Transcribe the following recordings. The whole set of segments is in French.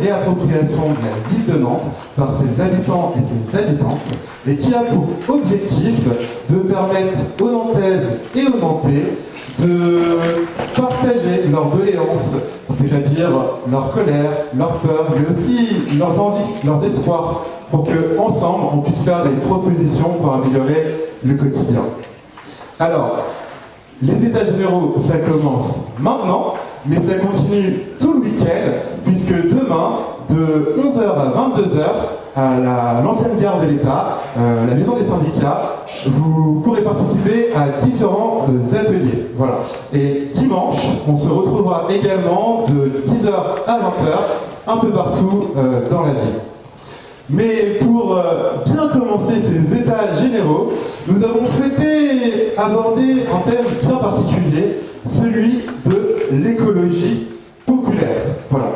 réappropriation de la ville de Nantes par ses habitants et ses habitantes, et qui a pour objectif de permettre aux Nantaises et aux Nantais de partager leurs doléances, c'est-à-dire leur colère, leur peur, mais aussi leurs envies, leurs espoirs, pour que ensemble on puisse faire des propositions pour améliorer le quotidien. Alors, les états généraux, ça commence maintenant, mais ça continue tout le week-end, puisque demain, de 11h à 22h, à l'ancienne gare de l'État, euh, la maison des syndicats, vous pourrez participer à différents euh, ateliers. Et dimanche, on se retrouvera également de 10h à 20h, un peu partout euh, dans la ville. Mais pour bien commencer ces états généraux, nous avons souhaité aborder un thème bien particulier, celui de l'écologie populaire. Voilà.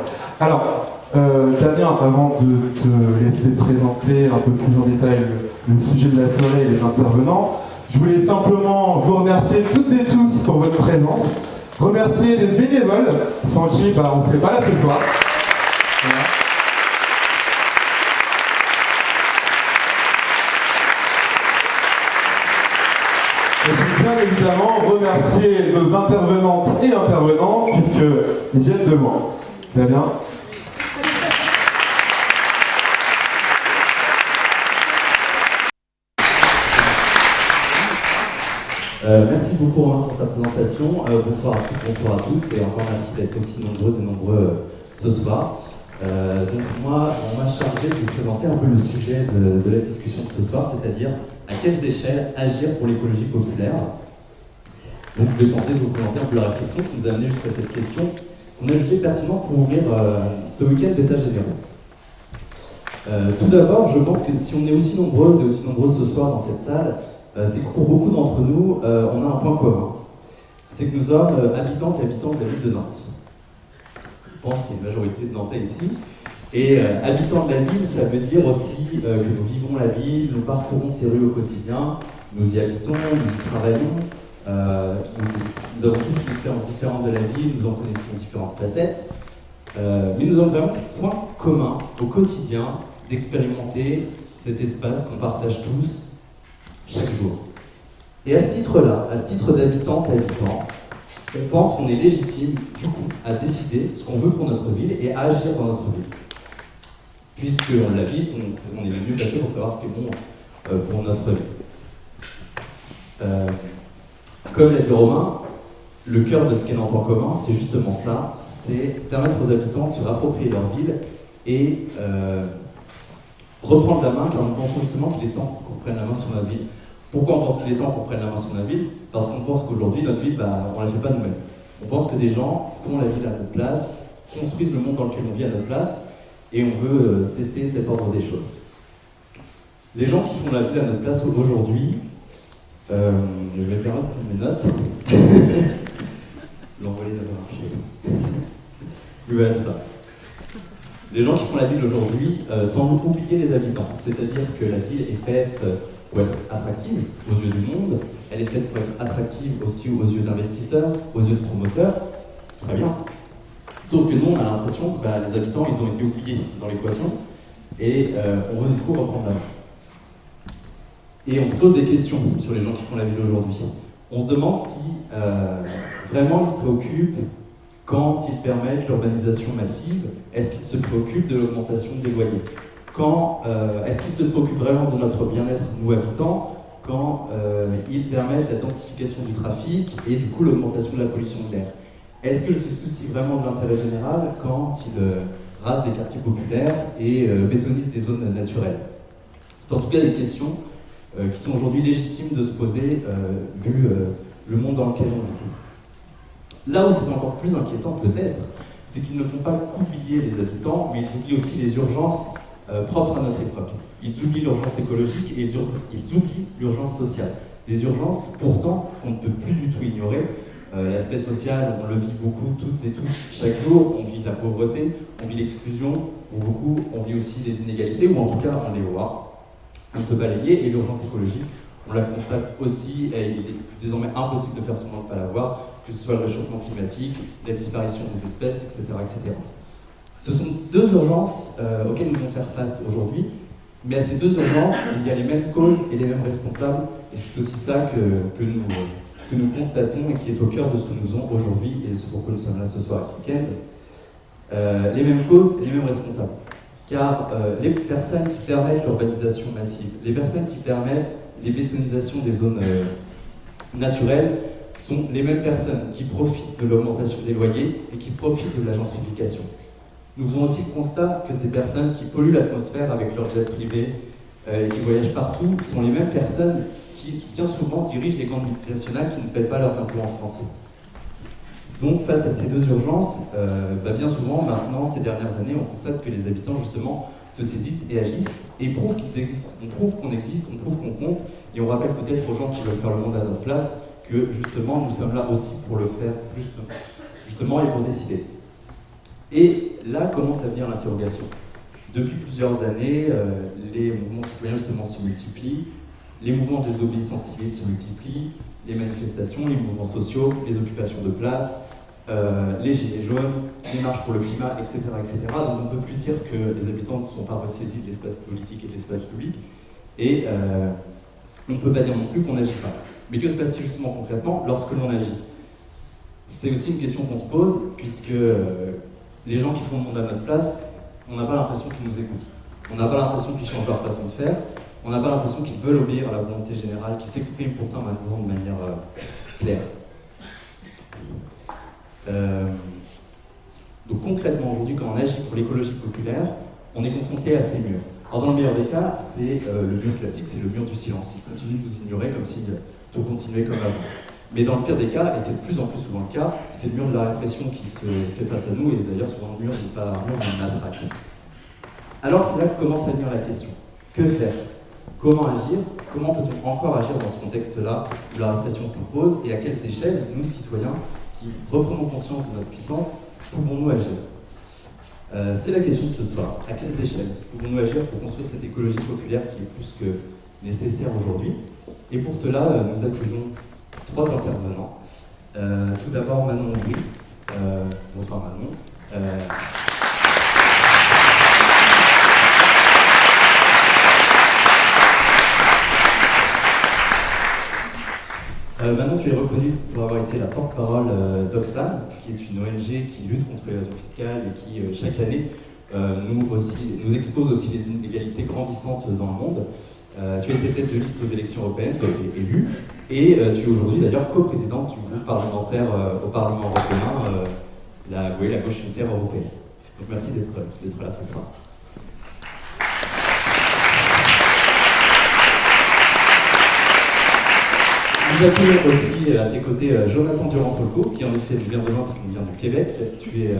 Alors, euh, Damien, avant de te laisser présenter un peu plus en détail le, sujet de la soirée et les intervenants, je voulais simplement vous remercier toutes et tous pour votre présence, remercier les bénévoles, sans qui bah, on ne serait pas là ce soir. Et bien évidemment remercier nos intervenantes et intervenants, puisqu'ils viennent de loin. Damien Euh, merci beaucoup Romain pour ta présentation. Euh, bonsoir à toutes, bonsoir à tous et encore merci d'être aussi nombreuses et nombreux euh, ce soir. donc moi, on m'a chargé de vous présenter un peu le sujet de, la discussion de ce soir, c'est-à-dire à quelles échelles agir pour l'écologie populaire. Je vais tenter de vous un peu la réflexion qui nous a amené jusqu'à cette question qu'on a jugé pertinent pour ouvrir ce week-end d'état généraux. tout d'abord, je pense que si on est aussi nombreuses et aussi nombreuses ce soir dans cette salle, euh, c'est que pour beaucoup d'entre nous, euh, on a un point commun. C'est que nous sommes euh, habitantes et habitants de la ville de Nantes. Je pense qu'il y a une majorité de Nantais ici. Et habitants de la ville, ça veut dire aussi que nous vivons la ville, nous parcourons ces rues au quotidien, nous y habitons, nous y travaillons, nous, avons tous une expérience différente de la ville, nous en connaissons différentes facettes, mais nous avons vraiment un point commun au quotidien d'expérimenter cet espace qu'on partage tous chaque jour. Et à ce titre-là, à ce titre d'habitante à habitant, on pense qu'on est légitime, du coup, à décider ce qu'on veut pour notre ville et à agir dans notre ville. Puisqu'on l'habite, on, est le mieux placé pour savoir ce qui est bon euh, pour notre vie. Comme l'a dit Romain, le cœur de ce qu'est Nantes en commun, c'est justement ça, c'est permettre aux habitants de se rapproprier leur ville et euh, reprendre la main, car nous pensons justement qu'il est temps qu'on prenne la main sur notre ville. Pourquoi on pense qu'il est temps qu'on prenne la main sur notre ville? Parce qu'on pense qu'aujourd'hui, notre ville, bah, on ne la fait pas nous-mêmes. On pense que des gens font la ville à notre place, construisent le monde dans lequel on vit à notre place, et on veut euh, cesser cet ordre des choses. Les gens qui font la ville à notre place aujourd'hui, euh, je vais faire mes notes. L'envoyer d'avoir marché. Oui, c'est ça. Les gens qui font la ville aujourd'hui euh, sans oublier les habitants. C'est-à-dire que la ville est faite pour être attractive aux yeux du monde, elle est faite pour être attractive aussi aux yeux d'investisseurs, aux yeux de promoteurs, très bien. Sauf que nous, on a l'impression que bah, les habitants, ils ont été oubliés dans l'équation, et euh, on veut du coup reprendre la main. Et on se pose des questions sur les gens qui font la ville aujourd'hui. On se demande si euh, vraiment ils se préoccupent quand ils permettent l'urbanisation massive, est-ce qu'ils se préoccupent de l'augmentation des loyers? Quand euh, est-ce qu'ils se préoccupent vraiment de notre bien-être, nous habitants, quand euh, ils permettent la densification du trafic et du coup l'augmentation de la pollution de l'air? Est-ce qu'ils se soucient vraiment de l'intérêt général quand ils rasent des quartiers populaires et bétonisent des zones naturelles? C'est en tout cas des questions qui sont aujourd'hui légitimes de se poser vu le monde dans lequel on vit. Là où c'est encore plus inquiétant peut-être, c'est qu'ils ne font pas oublier les habitants, mais ils oublient aussi les urgences euh, propres à notre époque. Ils oublient l'urgence écologique et ils, oublient l'urgence sociale. Des urgences, pourtant, qu'on ne peut plus du tout ignorer. Euh, l'aspect social, on le vit beaucoup, toutes et tous, chaque jour. On vit la pauvreté, on vit l'exclusion, ou beaucoup, on vit aussi les inégalités, ou en tout cas, on les voit. On peut balayer, et l'urgence écologique, on la constate aussi, et il est désormais impossible de faire semblant de ne pas la voir, que ce soit le réchauffement climatique, la disparition des espèces, etc. etc. Ce sont deux urgences euh, auxquelles nous devons faire face aujourd'hui, mais à ces deux urgences, il y a les mêmes causes et les mêmes responsables, et c'est aussi ça que, nous, que nous constatons et qui est au cœur de ce que nous faisons aujourd'hui, et c'est pourquoi nous sommes là ce soir ce week-end. Euh, les mêmes causes et les mêmes responsables. Car euh, les personnes qui permettent l'urbanisation massive, les personnes qui permettent les bétonisations des zones naturelles, sont les mêmes personnes qui profitent de l'augmentation des loyers et qui profitent de la gentrification. Nous faisons aussi le que ces personnes qui polluent l'atmosphère avec leur jet privé euh, et qui voyagent partout sont les mêmes personnes qui, bien souvent, dirigent les grandes multinationales qui ne paient pas leurs impôts en France. Donc, face à ces deux urgences, euh, bah, bien souvent, maintenant, ces dernières années, on constate que les habitants, justement, se saisissent et agissent et prouvent qu'ils existent. On prouve qu'on existe, on prouve qu'on compte, et on rappelle peut-être aux gens qui veulent faire le monde à notre place que, justement, nous sommes là aussi pour le faire, justement, justement et pour décider. Et là commence à venir l'interrogation. Depuis plusieurs années, euh, les mouvements citoyens justement se multiplient, les mouvements des désobéissance civile se multiplient, les manifestations, les mouvements sociaux, les occupations de place, euh, les gilets jaunes, les marches pour le climat, etc., etc. Donc on ne peut plus dire que les habitants ne sont pas ressaisis de l'espace politique et de l'espace public, et euh, on ne peut pas dire non plus qu'on n'agit pas. Mais que se passe-t-il justement concrètement lorsque l'on agit? C'est aussi une question qu'on se pose, puisque les gens qui font le monde à notre place, on n'a pas l'impression qu'ils nous écoutent. On n'a pas l'impression qu'ils changent leur façon de faire. On n'a pas l'impression qu'ils veulent obéir à la volonté générale qui s'exprime pourtant maintenant de manière euh, claire. Euh, donc concrètement, aujourd'hui, quand on agit pour l'écologie populaire, on est confronté à ces murs. Alors dans le meilleur des cas, c'est euh, le mur classique, c'est le mur du silence. Il continue de nous ignorer comme si tout continuait comme avant. Mais dans le pire des cas, et c'est de plus en plus souvent le cas, c'est le mur de la répression qui se fait face à nous, et d'ailleurs souvent le mur n'est pas un mur mais matraque. Alors c'est là que commence à venir la question. Que faire? Comment agir? Comment peut-on encore agir dans ce contexte-là où la répression s'impose? Et à quelles échelles, nous citoyens, qui reprenons conscience de notre puissance, pouvons-nous agir euh, C'est la question de ce soir. À quelles échelles pouvons-nous agir pour construire cette écologie populaire qui est plus que nécessaire aujourd'hui? Et pour cela, euh, nous accueillons trois intervenants. Euh, tout d'abord Manon Aubry. Bonsoir Manon. Euh, Manon, tu es reconnue pour avoir été la porte-parole d'Oxfam, qui est une ONG qui lutte contre l'évasion fiscale et qui, chaque année, nous, aussi, nous expose aussi les inégalités grandissantes dans le monde. tu as été tête de liste aux élections européennes, tu as été élue, et euh, tu es aujourd'hui d'ailleurs coprésidente du groupe parlementaire euh, au Parlement européen, euh, la, la gauche unitaire européenne. Donc merci d'être là ce soir. Nous accueillons aussi à tes côtés Jonathan Durand-Folco, qui en effet vient de loin parce qu'on vient du Québec. Tu es,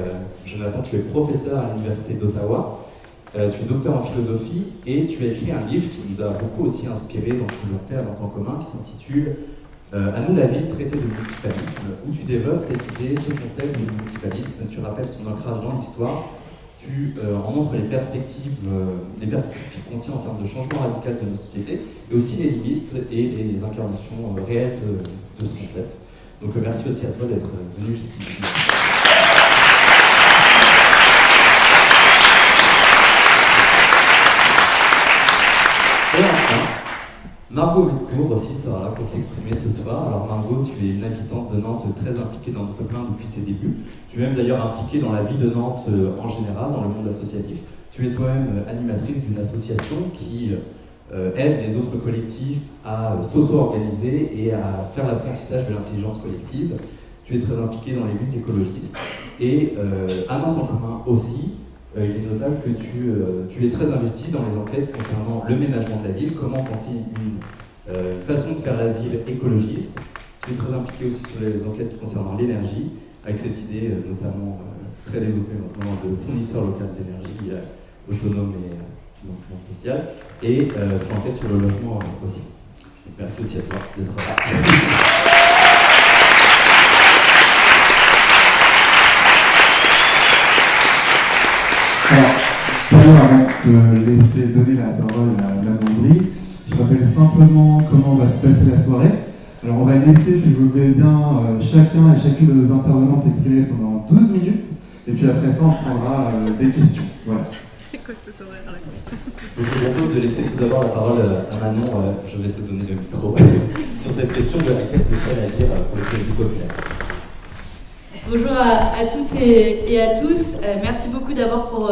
Jonathan, tu es professeur à l'Université d'Ottawa. tu es docteur en philosophie et tu as écrit un livre qui nous a beaucoup aussi inspiré dans ce nous faire en temps commun qui s'intitule euh, À nous la ville, traité de municipalisme, où tu développes cette idée, ce concept de municipalisme, tu rappelles son ancrage dans l'histoire, tu euh, en montres les perspectives, euh, les perspectives qu'il contient en termes de changement radical de nos sociétés, et aussi les limites et les, incarnations réelles de, ce concept. Donc merci aussi à toi d'être venu ici. Margot Wittcourt aussi sera là pour s'exprimer ce soir. Alors Margot, tu es une habitante de Nantes très impliquée dans notre plein depuis ses débuts. Tu es même d'ailleurs impliquée dans la vie de Nantes euh, en général, dans le monde associatif. Tu es toi-même euh, animatrice d'une association qui euh, aide les autres collectifs à s'auto-organiser et à faire l'apprentissage de l'intelligence collective. Tu es très impliquée dans les luttes écologistes. Et à Nantes en commun aussi, il est notable que tu, tu, es très investi dans les enquêtes concernant le ménagement de la ville, comment penser une euh, façon de faire la ville écologiste. Tu es très impliqué aussi sur les enquêtes concernant l'énergie, avec cette idée euh, notamment euh, très développée de fournisseurs local d'énergie autonome et financement social, et sur l'enquête sur le logement aussi. merci aussi à toi d'être là. Alors, avant de te laisser donner la parole à la Brie, je rappelle simplement comment va se passer la soirée. Alors on va laisser, si vous voulez bien, chacun et chacune de nos intervenants s'exprimer pendant 12 minutes, et puis après ça, on prendra des questions. Voilà. C'est quoi cet horaire là? Je vous propose de laisser tout d'abord la parole à Manon, je vais te donner le micro, sur cette question de laquelle vous à réagir pour le du populaire. Bonjour à, toutes et, à tous. merci beaucoup d'abord pour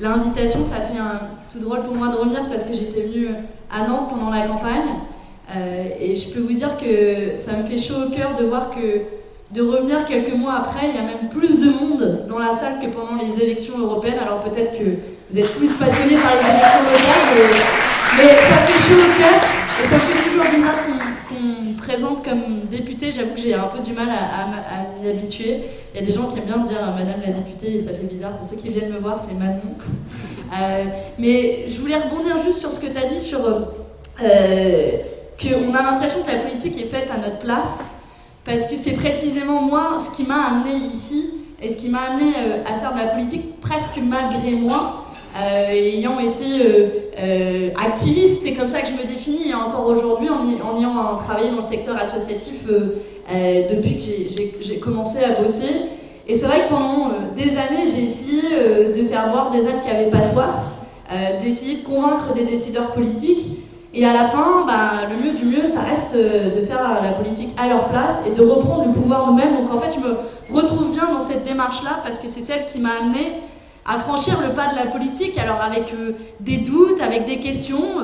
l'invitation. Ça fait un, tout drôle pour moi de revenir parce que j'étais venue à Nantes pendant la campagne. Euh, et je peux vous dire que ça me fait chaud au cœur de voir que de revenir quelques mois après, il y a même plus de monde dans la salle que pendant les élections européennes. Alors peut-être que vous êtes plus passionnés par les élections locales, mais, ça fait chaud au cœur et ça fait toujours bizarre qu'on présente comme député. J'avoue que j'ai un peu du mal à, m'y habituer. Il y a des gens qui aiment bien dire Madame la députée et ça fait bizarre. Pour ceux qui viennent me voir, c'est Manon. Euh, mais je voulais rebondir juste sur ce que tu as dit sur euh, qu'on a l'impression que la politique est faite à notre place, parce que c'est précisément moi ce qui m'a amené ici et ce qui m'a amené euh, à faire de la politique presque malgré moi. Ayant été activiste, c'est comme ça que je me définis, encore aujourd'hui, en, en, ayant travaillé dans le secteur associatif depuis que j'ai commencé à bosser, et c'est vrai que pendant euh, des années, j'ai essayé euh, de faire boire des ânes qui n'avaient pas soif, euh, d'essayer de convaincre des décideurs politiques. Et à la fin, bah, le mieux du mieux, ça reste de faire la politique à leur place et de reprendre le pouvoir nous-mêmes. Donc en fait, je me retrouve bien dans cette démarche-là parce que c'est celle qui m'a amené à franchir le pas de la politique. Alors avec des doutes, avec des questions,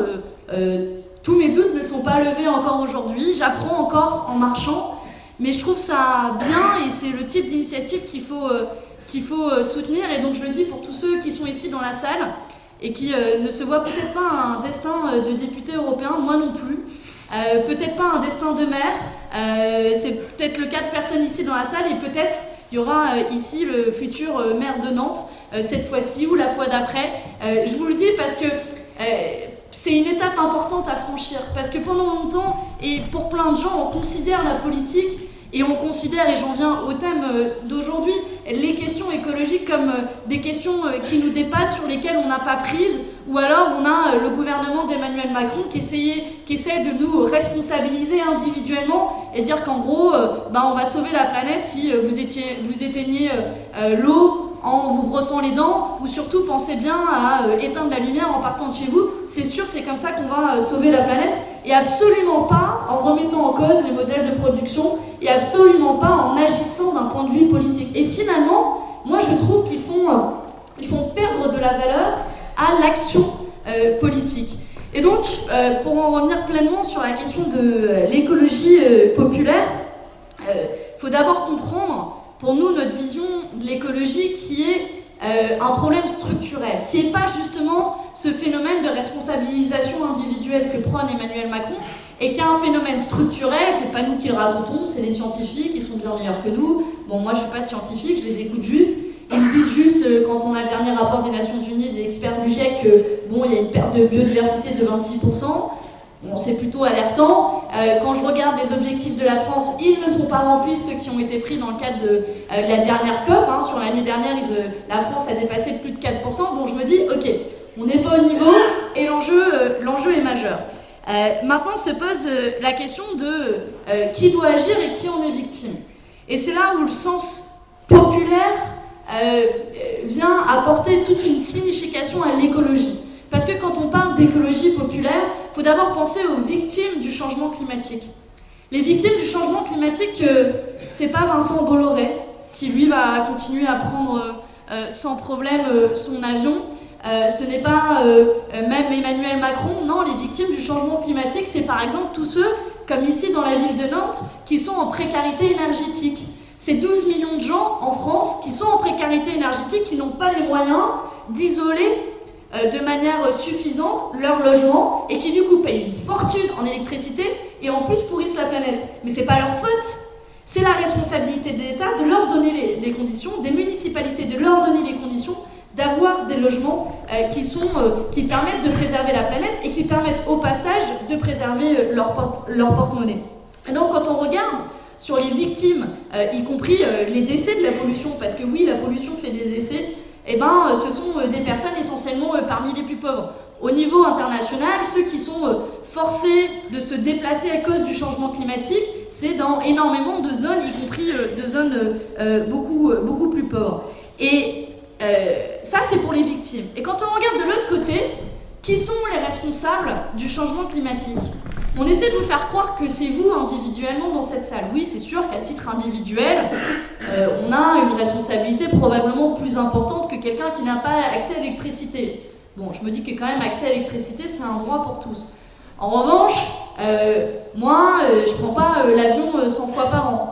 tous mes doutes ne sont pas levés encore aujourd'hui. J'apprends encore en marchant. Mais je trouve ça bien et c'est le type d'initiative qu'il faut, euh, qu'il faut euh, soutenir. Et donc je le dis pour tous ceux qui sont ici dans la salle et qui euh, ne se voient peut-être pas un destin de député européen, moi non plus. peut-être pas un destin de maire, c'est peut-être le cas de personnes ici dans la salle et peut-être il y aura ici le futur maire de Nantes cette fois-ci ou la fois d'après. je vous le dis parce que c'est une étape importante à franchir parce que pendant longtemps, et pour plein de gens, on considère la politique et on considère, et j'en viens au thème euh, d'aujourd'hui, les questions écologiques comme euh, des questions euh, qui nous dépassent, sur lesquelles on n'a pas prise, ou alors on a le gouvernement d'Emmanuel Macron qui, qui essaie de nous responsabiliser individuellement et dire qu'en gros, ben, on va sauver la planète si vous, étiez, vous éteignez l'eau en vous brossant les dents, ou surtout pensez bien à euh, éteindre la lumière en partant de chez vous. C'est sûr, c'est comme ça qu'on va euh, sauver la planète, et absolument pas en remettant en cause les modèles de production, et absolument pas en agissant d'un point de vue politique. Et finalement, moi je trouve qu'ils font, euh, font perdre de la valeur à l'action politique. Et donc, pour en revenir pleinement sur la question de l'écologie populaire, il faut d'abord comprendre pour nous, notre vision de l'écologie qui est euh, un problème structurel, qui n'est pas justement ce phénomène de responsabilisation individuelle que prône Emmanuel Macron, et qui est un phénomène structurel, c'est pas nous qui le racontons, c'est les scientifiques, qui sont bien meilleurs que nous. Bon, moi je suis pas scientifique, je les écoute juste. Ils me disent juste, euh, quand on a le dernier rapport des Nations Unies, des experts du GIEC, que bon, il y a une perte de biodiversité de 26% c'est plutôt alertant. Euh, quand je regarde les objectifs de la France, ils ne sont pas remplis, ceux qui ont été pris dans le cadre de euh, la dernière COP. Hein. Sur l'année dernière, euh, la France a dépassé plus de 4%. Bon, je me dis, ok, on n'est pas au niveau et l'enjeu est majeur. maintenant se pose la question de qui doit agir et qui en est victime. Et c'est là où le sens populaire vient apporter toute une signification à l'écologie. Parce que quand on parle d'écologie populaire, il faut d'abord penser aux victimes du changement climatique. Les victimes du changement climatique, euh, c'est pas Vincent Bolloré qui lui va continuer à prendre euh, sans problème euh, son avion. ce n'est pas même Emmanuel Macron. Non, les victimes du changement climatique, c'est par exemple tous ceux, comme ici dans la ville de Nantes, qui sont en précarité énergétique. C'est 12 millions de gens en France qui sont en précarité énergétique, qui n'ont pas les moyens d'isoler euh, de manière suffisante leur logement et qui du coup payent une fortune en électricité et en plus pourrissent la planète. Mais c'est pas leur faute. C'est la responsabilité de l'État de leur donner les, conditions, des municipalités de leur donner les conditions d'avoir des logements euh, qui, sont, euh, qui permettent de préserver la planète et qui permettent au passage de préserver leur, porte, leur porte-monnaie. Et donc quand on regarde sur les victimes, y compris les décès de la pollution, parce que oui, la pollution fait des décès, eh ben, euh, ce sont euh, des personnes essentiellement euh, parmi les plus pauvres. Au niveau international, ceux qui sont forcés de se déplacer à cause du changement climatique, c'est dans énormément de zones, y compris de zones beaucoup, beaucoup plus pauvres. Et ça, c'est pour les victimes. Et quand on regarde de l'autre côté, qui sont les responsables du changement climatique? On essaie de vous faire croire que c'est vous individuellement dans cette salle. Oui, c'est sûr qu'à titre individuel, euh, on a une responsabilité probablement plus importante que quelqu'un qui n'a pas accès à l'électricité. Bon, je me dis que quand même accès à l'électricité, c'est un droit pour tous. En revanche, euh, moi, euh, je prends pas l'avion 100 fois par an.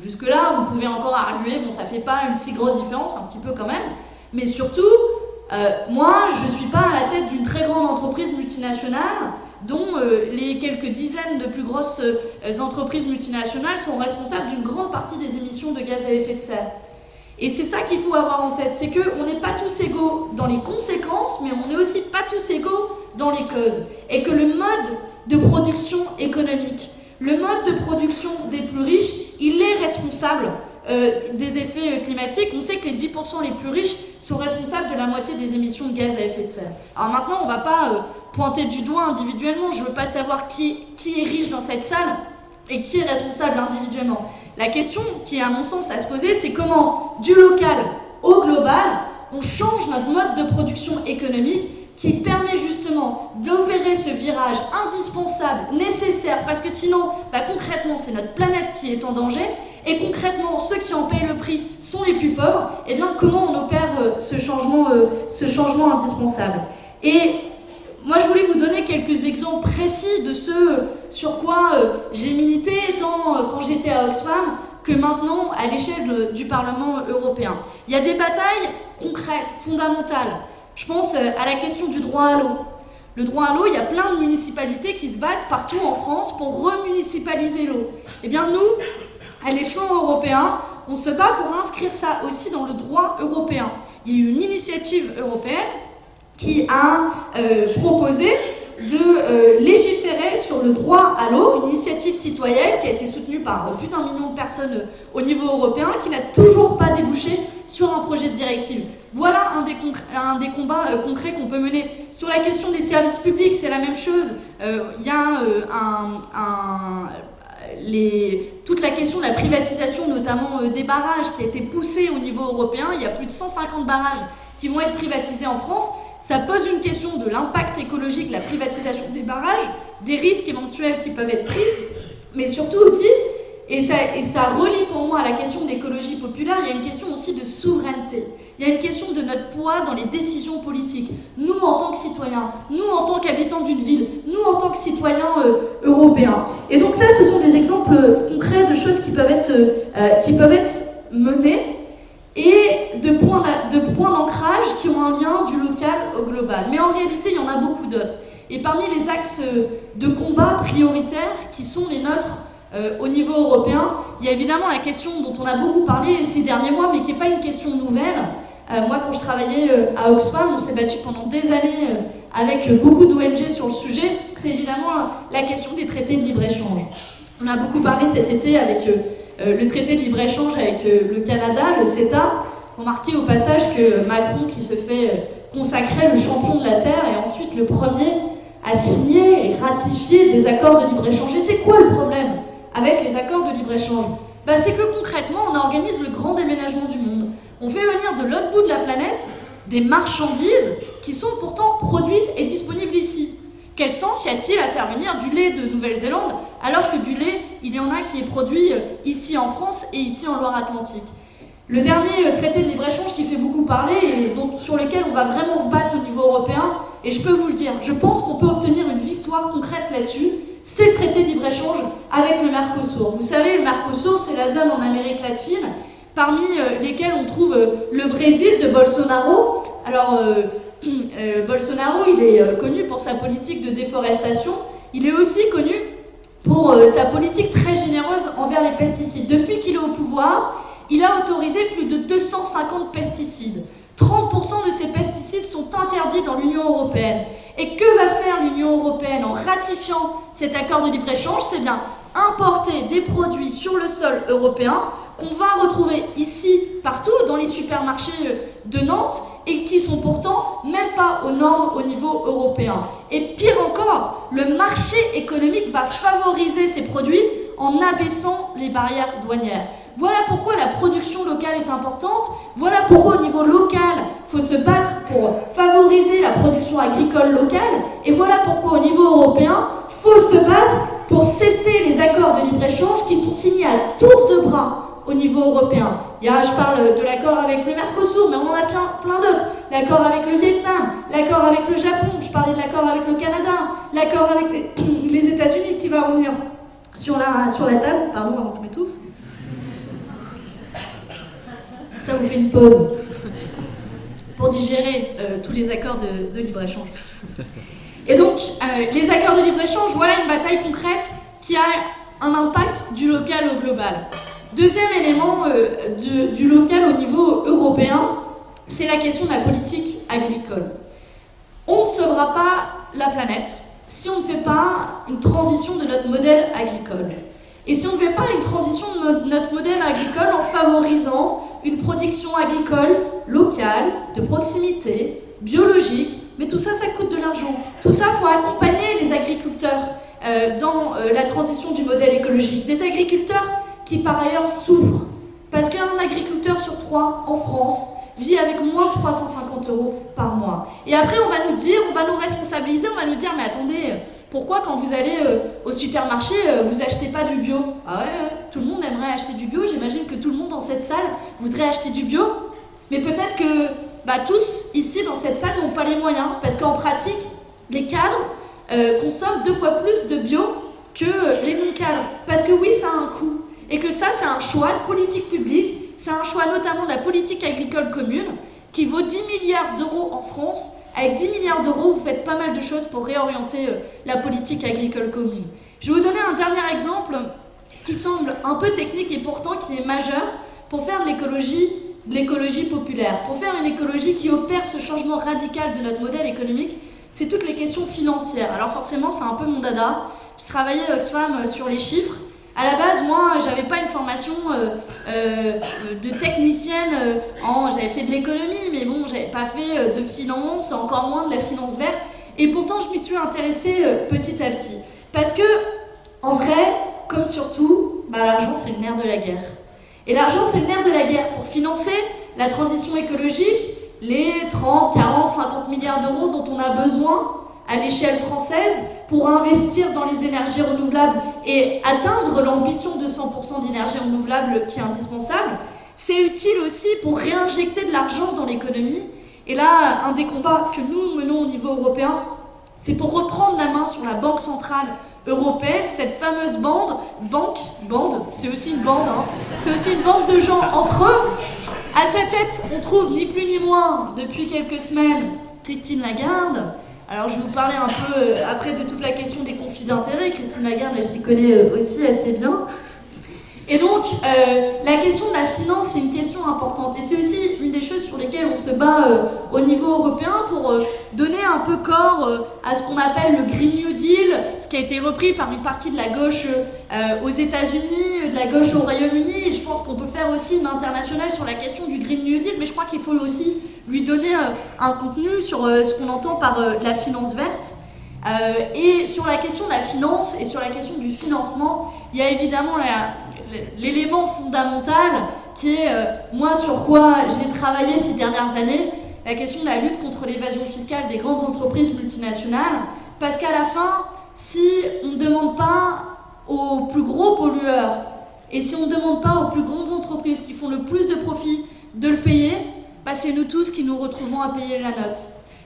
Jusque-là, vous pouvez encore arguer, bon, ça fait pas une si grosse différence, un petit peu quand même. Mais surtout, euh, moi, je ne suis pas à la tête d'une très grande entreprise multinationale dont euh, les quelques dizaines de plus grosses euh, entreprises multinationales sont responsables d'une grande partie des émissions de gaz à effet de serre. Et c'est ça qu'il faut avoir en tête, c'est qu'on n'est pas tous égaux dans les conséquences, mais on n'est aussi pas tous égaux dans les causes. Et que le mode de production économique, le mode de production des plus riches, il est responsable des effets climatiques. On sait que les 10% les plus riches sont responsables de la moitié des émissions de gaz à effet de serre. Alors maintenant, on ne va pas euh, pointer du doigt individuellement, je ne veux pas savoir qui, qui est riche dans cette salle et qui est responsable individuellement. La question qui est à mon sens à se poser, c'est comment, du local au global, on change notre mode de production économique qui permet justement d'opérer ce virage indispensable, nécessaire, parce que sinon, bah, concrètement, c'est notre planète qui est en danger, et concrètement, ceux qui en payent le prix sont les plus pauvres, et eh bien comment on opère euh, ce, changement, euh, ce changement indispensable? Et moi, je voulais vous donner quelques exemples précis de ce sur quoi euh, j'ai milité tant quand j'étais à Oxfam que maintenant à l'échelle du Parlement européen. Il y a des batailles concrètes, fondamentales. Je pense à la question du droit à l'eau. Le droit à l'eau, il y a plein de municipalités qui se battent partout en France pour remunicipaliser l'eau. Eh bien, nous, à l'échelon européen, on se bat pour inscrire ça aussi dans le droit européen. Il y a eu une initiative européenne qui a euh, proposé de euh, légiférer sur le droit à l'eau, une initiative citoyenne qui a été soutenue par plus d'un million de personnes au niveau européen, qui n'a toujours pas débouché sur un projet de directive. Voilà un des, combats euh, concrets qu'on peut mener. Sur la question des services publics, c'est la même chose. Il y a toute la question de la privatisation, notamment des barrages, qui a été poussée au niveau européen. Il y a plus de 150 barrages qui vont être privatisés en France. Ça pose une question de l'impact écologique, la privatisation des barrages, des risques éventuels qui peuvent être pris, mais surtout aussi, et ça, et ça relie pour moi à la question d'écologie populaire, il y a une question aussi de souveraineté. Il y a une question de notre poids dans les décisions politiques. Nous, en tant que citoyens, nous, en tant qu'habitants d'une ville, nous, en tant que citoyens euh, européens. Et donc ça, ce sont des exemples concrets de choses qui peuvent être, euh, qui peuvent être menées et de points d'ancrage qui ont un lien du local au global. Mais en réalité, il y en a beaucoup d'autres. Et parmi les axes de combat prioritaires qui sont les nôtres euh, au niveau européen, il y a évidemment la question dont on a beaucoup parlé ces derniers mois, mais qui n'est pas une question nouvelle, euh, moi, quand je travaillais euh, à Oxfam, on s'est battu pendant des années avec beaucoup d'ONG sur le sujet. C'est évidemment la question des traités de libre-échange. On a beaucoup parlé cet été avec le traité de libre-échange avec le Canada, le CETA. Remarquez au passage que Macron, qui se fait consacrer le champion de la Terre, est ensuite le premier à signer et ratifier des accords de libre-échange. Et c'est quoi le problème avec les accords de libre-échange? Bah, C'est que concrètement, on organise le grand déménagement du monde on fait venir de l'autre bout de la planète des marchandises qui sont pourtant produites et disponibles ici. Quel sens y a-t-il à faire venir du lait de Nouvelle-Zélande alors que du lait, il y en a qui est produit euh, ici en France et ici en Loire-Atlantique? Le dernier euh, traité de libre-échange qui fait beaucoup parler et sur lequel on va vraiment se battre au niveau européen, et je peux vous le dire, je pense qu'on peut obtenir une victoire concrète là-dessus, c'est le traité de libre-échange avec le Mercosur. Vous savez, le Mercosur, c'est la zone en Amérique latine parmi euh, lesquels on trouve le Brésil de Bolsonaro. Alors, Bolsonaro, il est connu pour sa politique de déforestation. Il est aussi connu pour sa politique très généreuse envers les pesticides. Depuis qu'il est au pouvoir, il a autorisé plus de 250 pesticides. 30% de ces pesticides sont interdits dans l'Union européenne. Et que va faire l'Union européenne en ratifiant cet accord de libre-échange? C'est bien importer des produits sur le sol européen qu'on va retrouver ici, partout, dans les supermarchés de Nantes, et qui sont pourtant, même pas aux normes au niveau européen. Et pire encore, le marché économique va favoriser ces produits en abaissant les barrières douanières. Voilà pourquoi la production locale est importante, voilà pourquoi au niveau local, il faut se battre pour favoriser la production agricole locale, et voilà pourquoi au niveau européen, il faut se battre pour cesser les accords de libre-échange qui sont signés à tour de bras au niveau européen. Il y a, je parle de l'accord avec le Mercosur, mais on en a plein, plein d'autres. L'accord avec le Vietnam, l'accord avec le Japon, je parlais de l'accord avec le Canada, l'accord avec les, États-Unis qui va revenir sur la, sur la table. Pardon, avant que je m'étouffe. Ça vous fait une pause pour digérer euh, tous les accords de, de libre-échange. Et donc, euh, les accords de libre-échange, voilà une bataille concrète qui a un impact du local au global. Deuxième élément euh, du, local au niveau européen, c'est la question de la politique agricole. On ne sauvera pas la planète si on ne fait pas une transition de notre modèle agricole. Et si on ne fait pas une transition de notre modèle agricole en favorisant une production agricole locale, de proximité, biologique, mais tout ça, ça coûte de l'argent. Tout ça, il faut accompagner les agriculteurs euh, dans euh, la transition du modèle écologique. Des agriculteurs qui, par ailleurs, souffrent. Parce qu'un agriculteur sur trois en France vit avec moins de 350 euros par mois. Et après, on va nous dire, on va nous responsabiliser, on va nous dire, mais attendez, pourquoi quand vous allez euh, au supermarché, euh, vous achetez pas du bio? Ah ouais, tout le monde aimerait acheter du bio, j'imagine que tout le monde dans cette salle voudrait acheter du bio, mais peut-être que bah, tous ici dans cette salle n'ont pas les moyens, parce qu'en pratique, les cadres euh, consomment deux fois plus de bio que les non-cadres. Parce que oui, ça a un coût. Et que ça, c'est un choix de politique publique, c'est un choix notamment de la politique agricole commune, qui vaut 10 milliards d'euros en France. Avec 10 milliards d'euros, vous faites pas mal de choses pour réorienter euh, la politique agricole commune. Je vais vous donner un dernier exemple qui semble un peu technique et pourtant qui est majeur pour faire de l'écologie de l'écologie populaire. Pour faire une écologie qui opère ce changement radical de notre modèle économique, c'est toutes les questions financières. Alors forcément, c'est un peu mon dada. Je travaillais Oxfam sur les chiffres. À la base, moi, j'avais pas une formation euh, euh, de technicienne euh, en. J'avais fait de l'économie, mais bon, j'avais pas fait de finance, encore moins de la finance verte. Et pourtant, je m'y suis intéressée petit à petit. Parce que, en vrai, comme surtout, bah, l'argent, c'est le nerf de la guerre. Et l'argent, c'est le nerf de la guerre pour financer la transition écologique, les 30, 40, 50 milliards d'euros dont on a besoin à l'échelle française pour investir dans les énergies renouvelables et atteindre l'ambition de 100% d'énergie renouvelable qui est indispensable. C'est utile aussi pour réinjecter de l'argent dans l'économie. Et là, un des combats que nous menons au niveau européen, c'est pour reprendre la main sur la Banque centrale européenne, cette fameuse bande, banque, bande, c'est aussi une bande, hein, c'est aussi une bande de gens entre eux. À sa tête, on trouve ni plus ni moins, depuis quelques semaines, Christine Lagarde. Alors je vais vous parler un peu euh, après de toute la question des conflits d'intérêts. Christine Lagarde, elle s'y connaît euh, aussi assez bien. Et donc, euh, la question de la finance, c'est une question importante. Et c'est aussi une des choses sur lesquelles on se bat euh, au niveau européen pour euh, donner un peu corps à ce qu'on appelle le Green New Deal, ce qui a été repris par une partie de la gauche aux États-Unis, de la gauche au Royaume-Uni. Et je pense qu'on peut faire aussi une internationale sur la question du Green New Deal, mais je crois qu'il faut aussi lui donner un contenu sur ce qu'on entend par la finance verte. Et sur la question de la finance et sur la question du financement, il y a évidemment la, l'élément fondamental qui est, euh, moi, sur quoi j'ai travaillé ces dernières années, la question de la lutte contre l'évasion fiscale des grandes entreprises multinationales. Parce qu'à la fin, si on ne demande pas aux plus gros pollueurs et si on ne demande pas aux plus grandes entreprises qui font le plus de profit de le payer, bah c'est nous tous qui nous retrouvons à payer la note.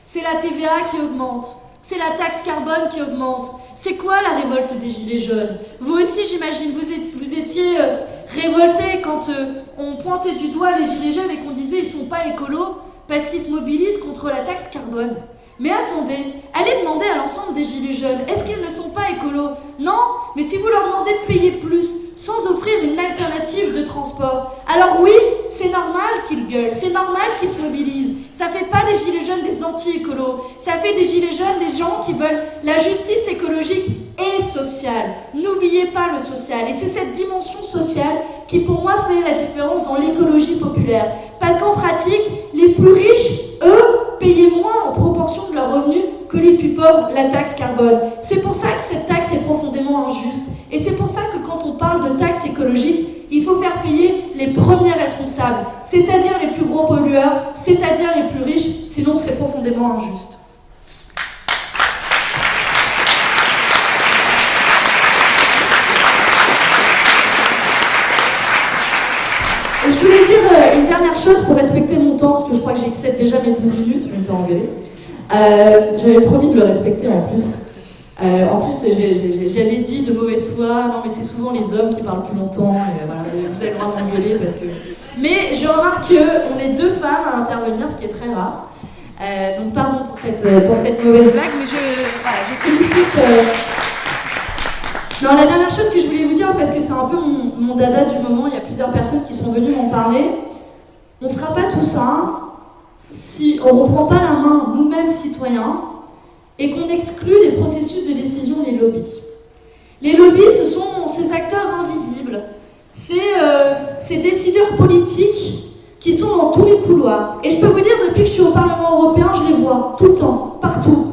C'est la TVA qui augmente, c'est la taxe carbone qui augmente. C'est quoi la révolte des Gilets jaunes? Vous aussi, j'imagine, vous étiez, euh, révoltés quand euh, on pointait du doigt les Gilets jaunes et qu'on disait ils sont pas écolos parce qu'ils se mobilisent contre la taxe carbone. Mais attendez, allez demander à l'ensemble des Gilets jaunes, est-ce qu'ils ne sont pas écolos? Non, mais si vous leur demandez de payer plus sans offrir une alternative de transport, alors oui, c'est normal qu'ils gueulent, c'est normal qu'ils se mobilisent. Ça fait pas des Gilets jaunes des anti-écolos, ça fait des Gilets jaunes des gens qui veulent la justice écologique et sociale. N'oubliez pas le social. Et c'est cette dimension sociale qui pour moi fait la différence dans l'écologie populaire. Parce qu'en pratique, les plus riches, eux, payaient moins en proportion de leurs revenus que les plus pauvres, la taxe carbone. C'est pour ça que cette taxe est profondément injuste. Et c'est pour ça que quand on parle de taxe écologique, il faut faire payer les premiers responsables, c'est-à-dire les plus gros pollueurs, c'est-à-dire les plus riches, sinon c'est profondément injuste. je voulais dire euh, une dernière chose pour respecter mon temps, parce que je crois que j'excède déjà mes 12 minutes, je vais me faire engueuler. Euh, j'avais promis de le respecter en plus. Euh, en plus, j'avais dit de mauvaise foi, non mais c'est souvent les hommes qui parlent plus longtemps, vous avez le droit de m'engueuler parce que... Mais je remarque qu'on est deux femmes à intervenir, ce qui est très rare. donc pardon pour cette, pour cette mauvaise blague, mais je, voilà, je félicite non, la dernière chose que je voulais vous dire, parce que c'est un peu mon, dada du moment, il y a plusieurs personnes qui sont venues m'en parler, on ne fera pas tout ça si on ne reprend pas la main, nous-mêmes citoyens, et qu'on exclut des processus de décision les lobbies. Les lobbies, ce sont ces acteurs invisibles, euh, ces décideurs politiques qui sont dans tous les couloirs. Et je peux vous dire, depuis que je suis au Parlement européen, je les vois tout le temps, partout.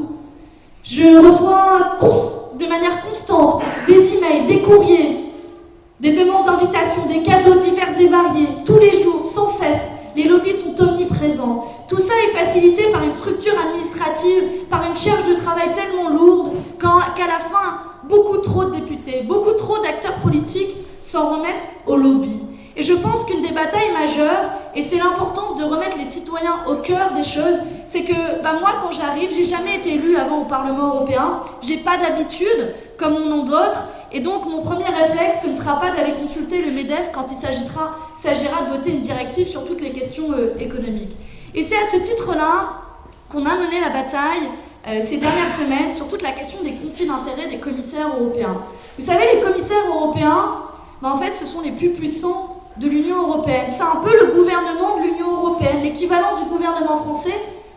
Je reçois de manière constante des emails, des courriers, des demandes d'invitation, des cadeaux divers et variés, tous les jours, sans cesse. Les lobbies sont omniprésents. Tout ça est facilité par une structure administrative, par une charge de travail tellement lourde qu'à la fin, beaucoup trop de députés, beaucoup trop d'acteurs politiques s'en remettent au lobby. Et je pense qu'une des batailles majeures, et c'est l'importance de remettre les citoyens au cœur des choses, c'est que bah moi, quand j'arrive, j'ai jamais été élue avant au Parlement européen, j'ai pas d'habitude, comme mon nom d'autres, et donc mon premier réflexe, ce ne sera pas d'aller consulter le MEDEF quand il s'agira de voter une directive sur toutes les questions euh, économiques. Et c'est à ce titre-là qu'on a mené la bataille euh, ces dernières semaines sur toute la question des conflits d'intérêts des commissaires européens. Vous savez, les commissaires européens, bah, en fait, ce sont les plus puissants de l'Union européenne. C'est un peu le gouvernement de l'Union européenne, l'équivalent du gouvernement français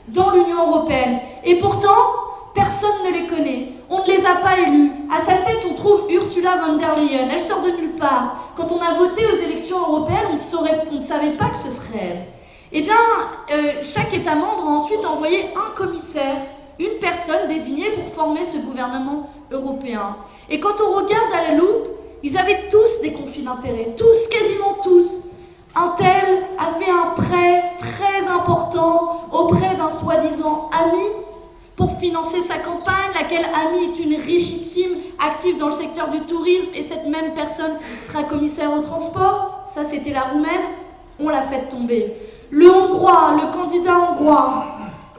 dans l'Union européenne. Et pourtant, personne ne les connaît. On ne les a pas élus. À sa tête, on trouve Ursula von der Leyen. Elle sort de nulle part. Quand on a voté aux élections européennes, on, ne savait pas que ce serait elle. Eh bien, euh, chaque État membre a ensuite envoyé un commissaire, une personne désignée pour former ce gouvernement européen. Et quand on regarde à la loupe, ils avaient tous des conflits d'intérêts, tous, quasiment tous. Un tel a fait un prêt très important auprès d'un soi-disant ami pour financer sa campagne, laquelle ami est une richissime active dans le secteur du tourisme, et cette même personne sera commissaire au transport. Ça, c'était la roumaine. On l'a fait tomber. Le hongrois, le candidat hongrois,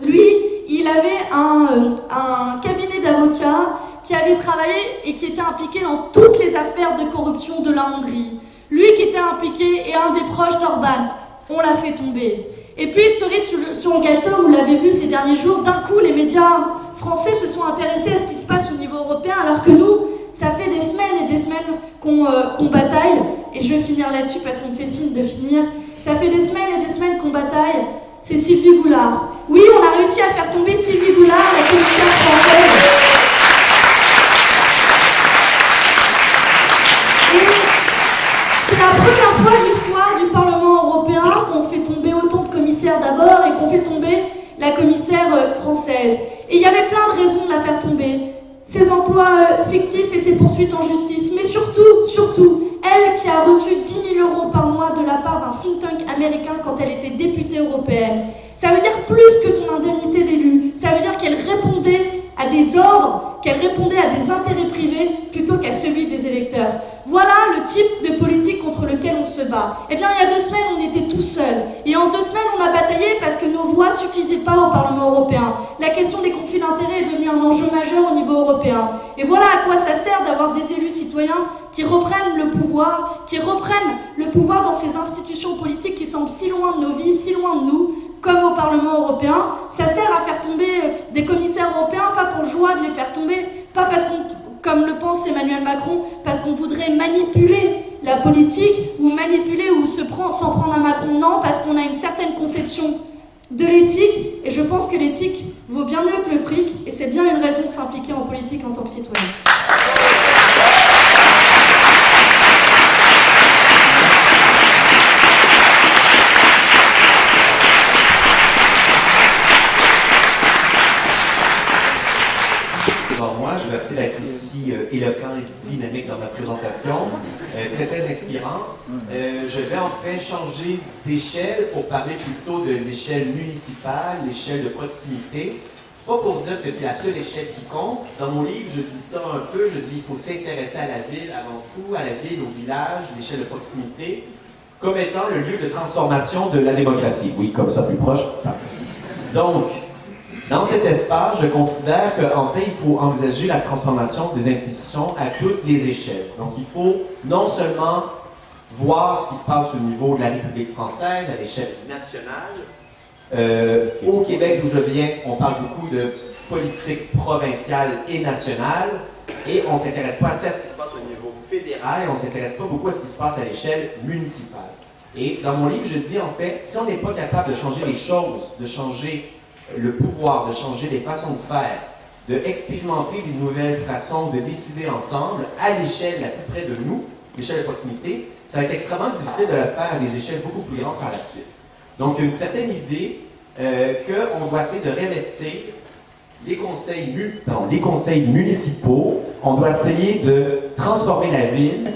lui, il avait un, un cabinet d'avocats qui avait travaillé et qui était impliqué dans toutes les affaires de corruption de la Hongrie. Lui qui était impliqué et un des proches d'Orban. On l'a fait tomber. Et puis, cerise sur le, sur le gâteau, vous l'avez vu ces derniers jours, d'un coup, les médias français se sont intéressés à ce qui se passe au niveau européen, alors que nous, ça fait des semaines et des semaines qu'on euh, bataille, et je vais finir là-dessus parce qu'on me fait signe de finir, ça fait des semaines et des semaines qu'on bataille, c'est Sylvie Goulard. Oui, on a réussi à faire tomber Sylvie Goulard, la commissaire française. La commissaire euh, française. Et il y avait plein de raisons de la faire tomber. Ses emplois euh, fictifs et ses poursuites en justice. Mais surtout, surtout, elle qui a reçu 10 000 euros par mois de la part d'un think tank américain quand elle était députée européenne. Ça veut dire plus que son indemnité d'élu. Ça veut dire qu'elle répondait à des ordres, qu'elle répondait à des intérêts privés plutôt qu'à celui des électeurs. Voilà le type de politique contre lequel on se bat. Eh bien, il y a deux semaines, on était tout seuls. Et en deux semaines, on a bataillé parce que nos voix suffisaient pas au Parlement européen. La question des conflits d'intérêts est devenue un enjeu majeur au niveau européen. Et voilà à quoi ça sert d'avoir des élus citoyens qui reprennent le pouvoir, qui reprennent le pouvoir dans ces institutions politiques qui semblent si loin de nos vies, si loin de nous, comme au Parlement européen. Ça sert à faire tomber euh, des commissaires européens, pas pour joie de les faire tomber, pas parce qu'on, comme le pense Emmanuel Macron, parce qu'on voudrait manipuler la politique ou manipuler ou se prendre, s'en prendre à Macron, non, parce qu'on a une certaine conception de l'éthique, et je pense que l'éthique vaut bien mieux que le fric, et c'est bien une raison de s'impliquer en politique en tant que citoyen. Vais essayer d'être aussi éloquent et dynamique dans ma présentation. Euh, très, très inspirant. Euh, je vais en fait changer d'échelle pour parler plutôt de l'échelle municipale, l'échelle de proximité. Pas pour dire que c'est la seule échelle qui compte. Dans mon livre, je dis ça un peu. Je dis qu'il faut s'intéresser à la ville avant tout, à la ville, au village, l'échelle de proximité, comme étant le lieu de transformation de la démocratie. Oui, comme ça, plus proche. Donc, dans cet espace, je considère qu'en fait, il faut envisager la transformation des institutions à toutes les échelles. Donc, il faut non seulement voir ce qui se passe au niveau de la République française, à l'échelle nationale. Euh, au Québec, d'où je viens, on parle beaucoup de politique provinciale et nationale, et on ne s'intéresse pas assez à ce qui se passe au niveau fédéral, et on ne s'intéresse pas beaucoup à ce qui se passe à l'échelle municipale. Et dans mon livre, je dis en fait, si on n'est pas capable de changer les choses, de changer le pouvoir de changer les façons de faire, de expérimenter des nouvelles façons de décider ensemble à l'échelle la plus près de nous, l'échelle de proximité, ça va être extrêmement difficile de le faire à des échelles beaucoup plus grandes par la suite. Donc, une certaine idée euh, qu'on doit essayer de réinvestir les conseils, les conseils municipaux, on doit essayer de transformer la ville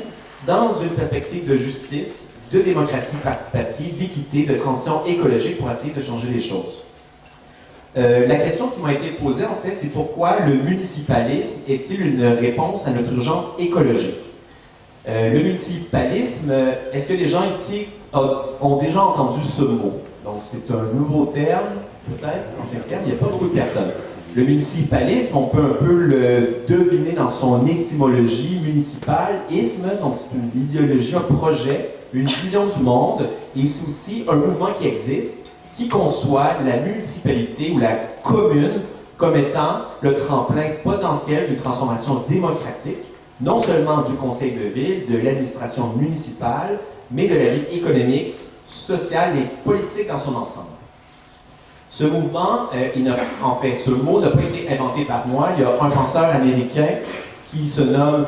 dans une perspective de justice, de démocratie participative, d'équité, de transition écologique pour essayer de changer les choses. Euh, la question qui m'a été posée, en fait, c'est pourquoi le municipalisme est-il une réponse à notre urgence écologique? Euh, le municipalisme, est-ce que les gens ici ont déjà entendu ce mot? Donc, c'est un nouveau terme, peut-être, ancien terme, il n'y a pas beaucoup de personnes. Le municipalisme, on peut un peu le deviner dans son étymologie municipale. Isme, donc c'est une idéologie, un projet, une vision du monde, et c'est aussi un mouvement qui existe qui conçoit la municipalité ou la commune comme étant le tremplin potentiel d'une transformation démocratique, non seulement du conseil de ville, de l'administration municipale, mais de la vie économique, sociale et politique dans son ensemble. Ce mouvement, euh, en fait, ce mot n'a pas été inventé par moi. Il y a un penseur américain qui se nomme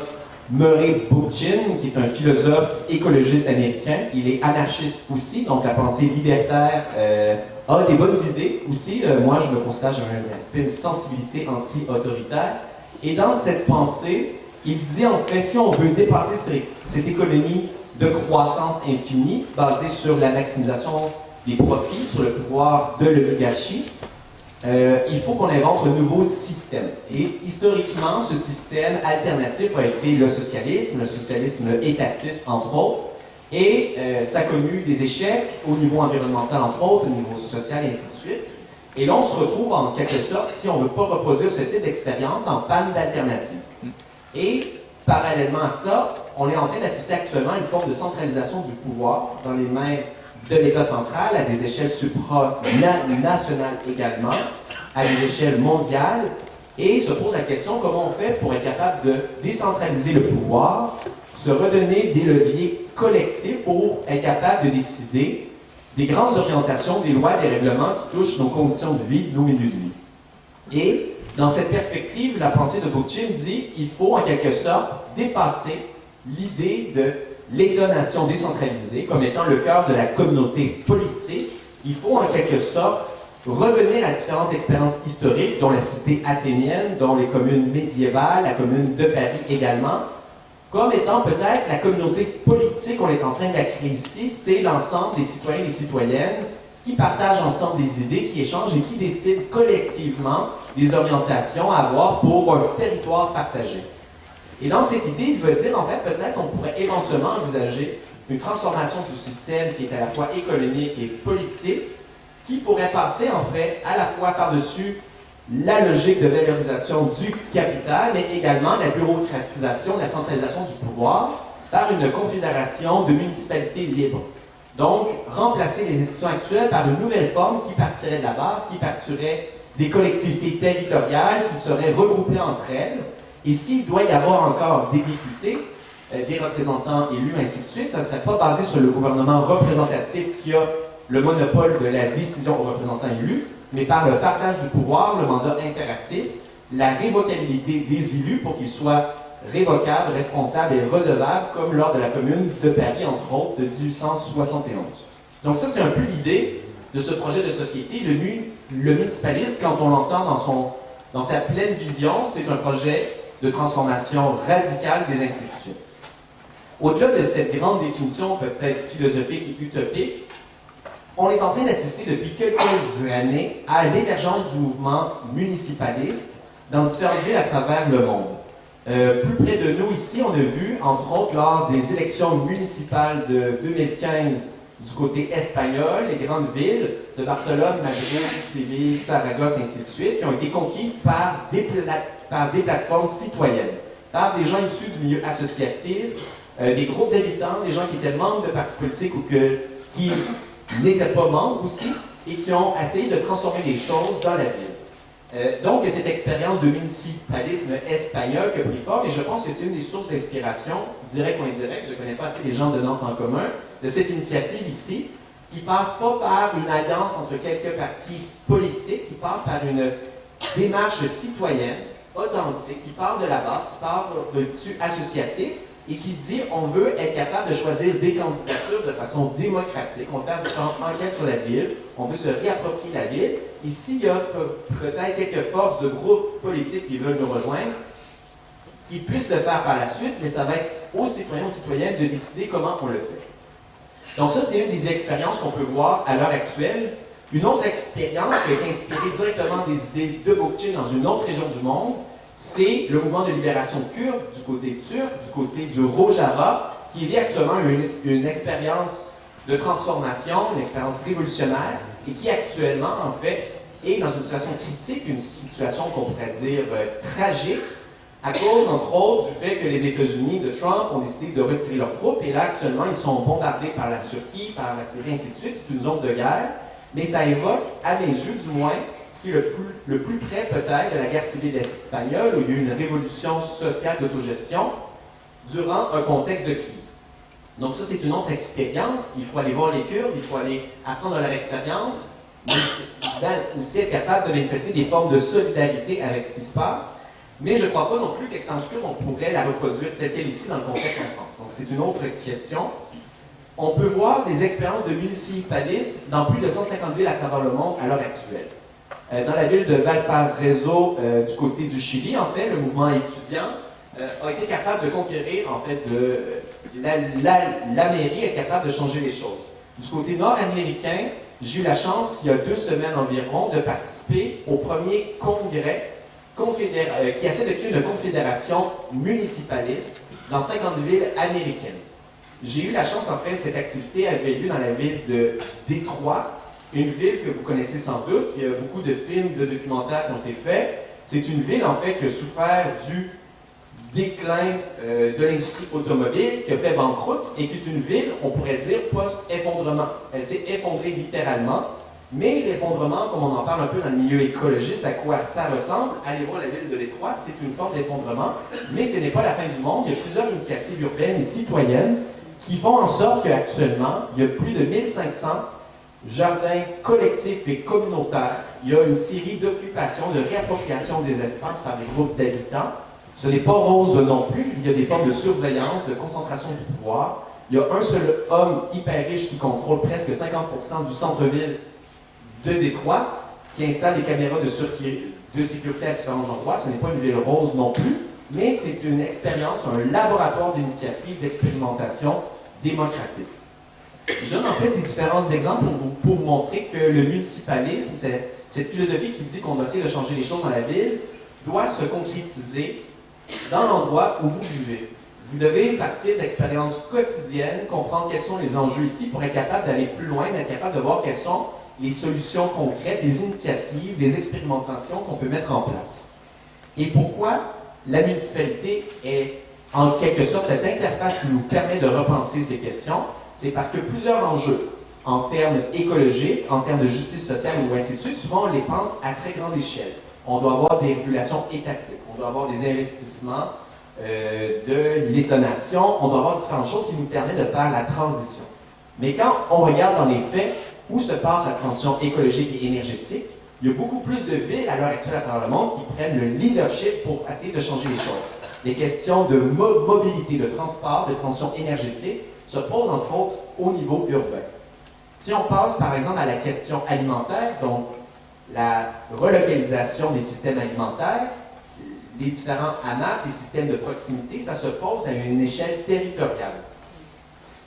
Murray Bookchin, qui est un philosophe écologiste américain. Il est anarchiste aussi, donc la pensée libertaire euh, a des bonnes idées aussi. Euh, moi, je me considère, j'ai un aspect, une sensibilité anti-autoritaire. Et dans cette pensée, il dit en fait, si on veut dépasser cette économie de croissance infinie, basée sur la maximisation des profits, sur le pouvoir de l'oligarchie, euh, il faut qu'on invente un nouveau système. Et historiquement, ce système alternatif a été le socialisme, le socialisme étatiste, entre autres, et euh, ça a connu des échecs au niveau environnemental, entre autres, au niveau social, et ainsi de suite. Et là, on se retrouve en quelque sorte, si on ne veut pas reproduire ce type d'expérience, en panne d'alternative. Et parallèlement à ça, on est en train d'assister actuellement à une forme de centralisation du pouvoir dans les mains de l'État central à des échelles supranationales également, à des échelles mondiales, et se pose la question comment on fait pour être capable de décentraliser le pouvoir, se redonner des leviers collectifs pour être capable de décider des grandes orientations, des lois, des règlements qui touchent nos conditions de vie, nos milieux de vie. Et dans cette perspective, la pensée de Bookchin dit qu'il faut en quelque sorte dépasser l'idée de l'État-nation décentralisé comme étant le cœur de la communauté politique, il faut en quelque sorte revenir à différentes expériences historiques, dont la cité athénienne, dont les communes médiévales, la commune de Paris également, comme étant peut-être la communauté politique qu'on est en train de créer ici, c'est l'ensemble des citoyens et des citoyennes qui partagent ensemble des idées, qui échangent et qui décident collectivement des orientations à avoir pour un territoire partagé. Et dans cette idée, il veut dire, en fait, peut-être qu'on pourrait éventuellement envisager une transformation du système qui est à la fois économique et politique, qui pourrait passer, en fait, à la fois par-dessus la logique de valorisation du capital, mais également la bureaucratisation, la centralisation du pouvoir par une confédération de municipalités libres. Donc, remplacer les institutions actuelles par une nouvelle forme qui partirait de la base, qui partirait des collectivités territoriales qui seraient regroupées entre elles, et s'il doit y avoir encore des députés, euh, des représentants élus, ainsi de suite, ça ne serait pas basé sur le gouvernement représentatif qui a le monopole de la décision aux représentants élus, mais par le partage du pouvoir, le mandat interactif, la révocabilité des élus pour qu'ils soient révocables, responsables et redevables, comme lors de la Commune de Paris, entre autres, de 1871. Donc ça, c'est un peu l'idée de ce projet de société. Le, le municipalisme, quand on l'entend dans, dans sa pleine vision, c'est un projet de transformation radicale des institutions. Au-delà de cette grande définition peut-être philosophique et utopique, on est en train d'assister depuis quelques années à l'émergence du mouvement municipaliste dans différentes villes à travers le monde. Euh, plus près de nous ici, on a vu, entre autres, lors des élections municipales de 2015 du côté espagnol, les grandes villes de Barcelone, Madrid, Séville, Saragosse, ainsi de suite, qui ont été conquises par des, par des plateformes citoyennes, par des gens issus du milieu associatif, euh, des groupes d'habitants, des gens qui étaient membres de partis politiques ou que, qui n'étaient pas membres aussi, et qui ont essayé de transformer les choses dans la ville. Euh, donc, cette expérience de municipalisme espagnol qui a pris forme, et je pense que c'est une des sources d'inspiration, direct ou indirect, je ne connais pas assez les gens de Nantes en commun, de cette initiative ici, qui passe pas par une alliance entre quelques partis politiques, qui passe par une démarche citoyenne, authentique, qui part de la base, qui part d'un tissu associatif, et qui dit on veut être capable de choisir des candidatures de façon démocratique. On faire différentes enquêtes sur la ville, on veut se réapproprier la ville. Ici, il y a peut-être quelques forces de groupes politiques qui veulent nous rejoindre, qui puissent le faire par la suite, mais ça va être aux citoyens, aux citoyennes de décider comment on le fait. Donc ça, c'est une des expériences qu'on peut voir à l'heure actuelle. Une autre expérience qui été inspirée directement des idées de Bookchin dans une autre région du monde, c'est le mouvement de libération kurde du côté turc, du côté du Rojava, qui vit actuellement une, une expérience de transformation, une expérience révolutionnaire, et qui actuellement, en fait, est dans une situation critique, une situation qu'on pourrait dire euh, tragique, à cause, entre autres, du fait que les États-Unis de Trump ont décidé de retirer leurs troupes, et là, actuellement, ils sont bombardés par la Turquie, par la Syrie, ainsi de suite. C'est une zone de guerre, mais ça évoque, à mes yeux du moins, ce qui est le plus, près peut-être de la guerre civile espagnole, où il y a eu une révolution sociale d'autogestion durant un contexte de crise. Donc ça, c'est une autre expérience. Il faut aller voir les Kurdes, il faut aller apprendre leur expérience, mais aussi être capable de manifester des formes de solidarité avec ce qui se passe. Mais je ne crois pas non plus qu'expérience kurde, on pourrait la reproduire telle qu'elle ici dans le contexte en France. Donc c'est une autre question. On peut voir des expériences de municipalisme dans plus de 150 villes à travers le monde à l'heure actuelle. Euh, dans la ville de Valparaiso, euh, du côté du Chili, en fait, le mouvement étudiant euh, a été capable de conquérir, en fait, de, la, mairie est capable de changer les choses. Du côté nord-américain, j'ai eu la chance, il y a deux semaines environ, de participer au premier congrès qui essaie de créer une confédération municipaliste dans 50 villes américaines. J'ai eu la chance, en fait, cette activité avait lieu dans la ville de Détroit, une ville que vous connaissez sans doute, il y a beaucoup de films, de documentaires qui ont été faits. C'est une ville, en fait, qui a souffert du déclin euh, de l'industrie automobile, qui a fait banqueroute, et qui est une ville, on pourrait dire, post-effondrement. Elle s'est effondrée littéralement, mais l'effondrement, comme on en parle un peu dans le milieu écologiste, à quoi ça ressemble, allez voir la ville de Détroit, c'est une forme d'effondrement, mais ce n'est pas la fin du monde. Il y a plusieurs initiatives urbaines et citoyennes qui font en sorte qu'actuellement, il y a plus de 1500 jardins collectifs et communautaires. Il y a une série d'occupations, de réappropriation des espaces par des groupes d'habitants. Ce n'est pas rose non plus. Il y a des formes de surveillance, de concentration du pouvoir. Il y a un seul homme hyper riche qui contrôle presque 50% du centre-ville de Détroit, qui installe des caméras de, de sécurité à différents endroits. Ce n'est pas une ville rose non plus, mais c'est une expérience, un laboratoire d'initiative, d'expérimentation démocratique. Je donne en fait ces différents exemples pour vous, montrer que le municipalisme, cette philosophie qui dit qu'on doit essayer de changer les choses dans la ville, doit se concrétiser dans l'endroit où vous vivez. Vous devez partir d'expériences quotidiennes, comprendre quels sont les enjeux ici pour être capable d'aller plus loin, d'être capable de voir quelles sont les solutions concrètes, les initiatives, les expérimentations qu'on peut mettre en place. Et pourquoi la municipalité est en quelque sorte cette interface qui nous permet de repenser ces questions c'est parce que plusieurs enjeux, en termes écologiques, en termes de justice sociale ou ainsi de suite, souvent on les pense à très grande échelle. On doit avoir des régulations étatiques, on doit avoir des investissements euh, de l'étonation, on doit avoir différentes choses qui nous permettent de faire la transition. Mais quand on regarde dans les faits où se passe la transition écologique et énergétique, il y a beaucoup plus de villes à l'heure actuelle à travers le monde qui prennent le leadership pour essayer de changer les choses. Les questions de mobilité, de transport, de transition énergétique se pose entre autres au niveau urbain. Si on passe par exemple à la question alimentaire, donc la relocalisation des systèmes alimentaires, les différents AMAP, les systèmes de proximité, ça se pose à une échelle territoriale.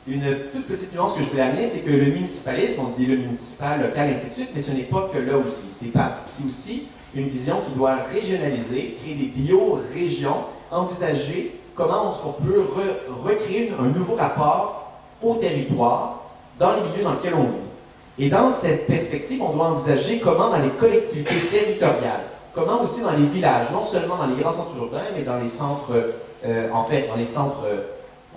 Une toute petite nuance que je voulais amener, c'est que le municipalisme, on dit le municipal, local, ainsi mais ce n'est pas que là aussi. C'est aussi une vision qui doit régionaliser, créer des bio-régions, envisager comment on peut recréer un nouveau rapport au territoire dans les milieux dans lesquels on vit. Et dans cette perspective, on doit envisager comment dans les collectivités territoriales, comment aussi dans les villages, non seulement dans les grands centres urbains, mais dans les centres, euh, en fait, dans les centres,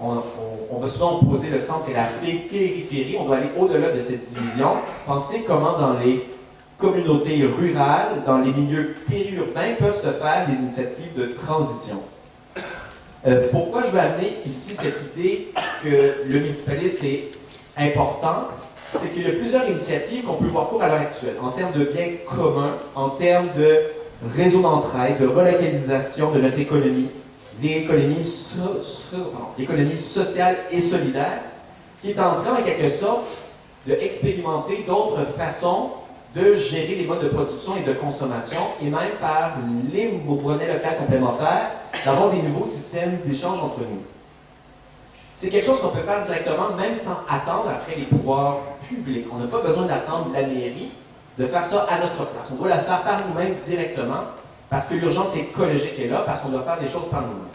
on, va souvent opposer le centre et la périphérie, on doit aller au-delà de cette division, penser comment dans les communautés rurales, dans les milieux périurbains, peuvent se faire des initiatives de transition. Euh, pourquoi je veux amener ici cette idée que le municipalisme est important? C'est qu'il y a plusieurs initiatives qu'on peut voir court à l'heure actuelle, en termes de biens communs, en termes de réseau d'entraide, de relocalisation de notre économie, l'économie sociale et solidaire, qui est en train, en quelque sorte, d'expérimenter d'autres façons de gérer les modes de production et de consommation, et même par les monnaies locales complémentaires, d'avoir des nouveaux systèmes d'échange entre nous. C'est quelque chose qu'on peut faire directement, même sans attendre après les pouvoirs publics. On n'a pas besoin d'attendre la mairie de faire ça à notre place. On doit la faire par nous-mêmes directement, parce que l'urgence écologique est là, parce qu'on doit faire des choses par nous-mêmes.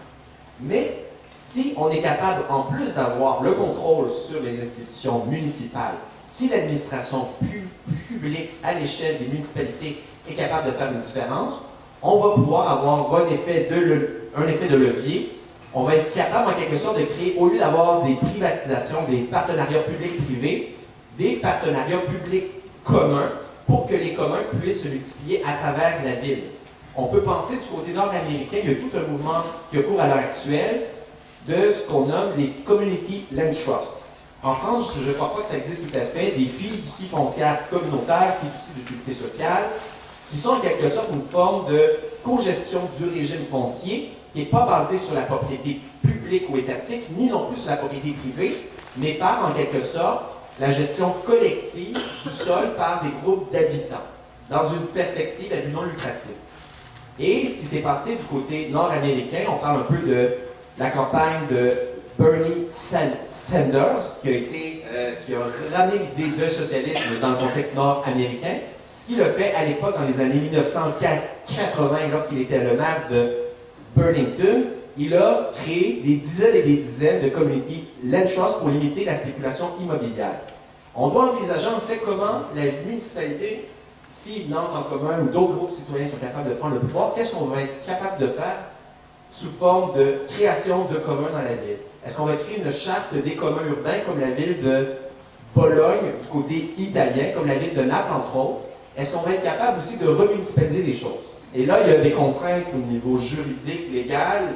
Mais si on est capable, en plus d'avoir le contrôle sur les institutions municipales, si l'administration publique à l'échelle des municipalités est capable de faire une différence, on va pouvoir avoir un effet de, levier on va être capable en quelque sorte de créer, au lieu d'avoir des privatisations, des partenariats publics-privés, des partenariats publics communs pour que les communs puissent se multiplier à travers la ville. On peut penser du côté nord-américain, il y a tout un mouvement qui cours à l'heure actuelle de ce qu'on nomme les Community Land Trust. En France, je ne crois pas que ça existe tout à fait, des fiducies foncières communautaires, fiducies d'utilité sociale, qui sont en quelque sorte une forme de co-gestion du régime foncier qui n'est pas basé sur la propriété publique ou étatique, ni non plus sur la propriété privée, mais par, en quelque sorte, la gestion collective du sol par des groupes d'habitants, dans une perspective à non lucratif. Et ce qui s'est passé du côté nord-américain, on parle un peu de la campagne de Bernie Sanders, qui a, été, euh, qui a ramené l'idée de socialisme dans le contexte nord-américain, ce qu'il a fait à l'époque, dans les années 1980, lorsqu'il était le maire de Burlington, il a créé des dizaines et des dizaines de community land pour limiter la spéculation immobilière. On doit envisager en fait comment la municipalité, si Nantes en commun ou d'autres groupes citoyens sont capables de prendre le pouvoir, qu'est-ce qu'on va être capable de faire sous forme de création de communs dans la ville? Est-ce qu'on va créer une charte des communs urbains comme la ville de Bologne du côté italien, comme la ville de Naples entre autres? Est-ce qu'on va être capable aussi de remunicipaliser les choses? Et là, il y a des contraintes au niveau juridique, légal,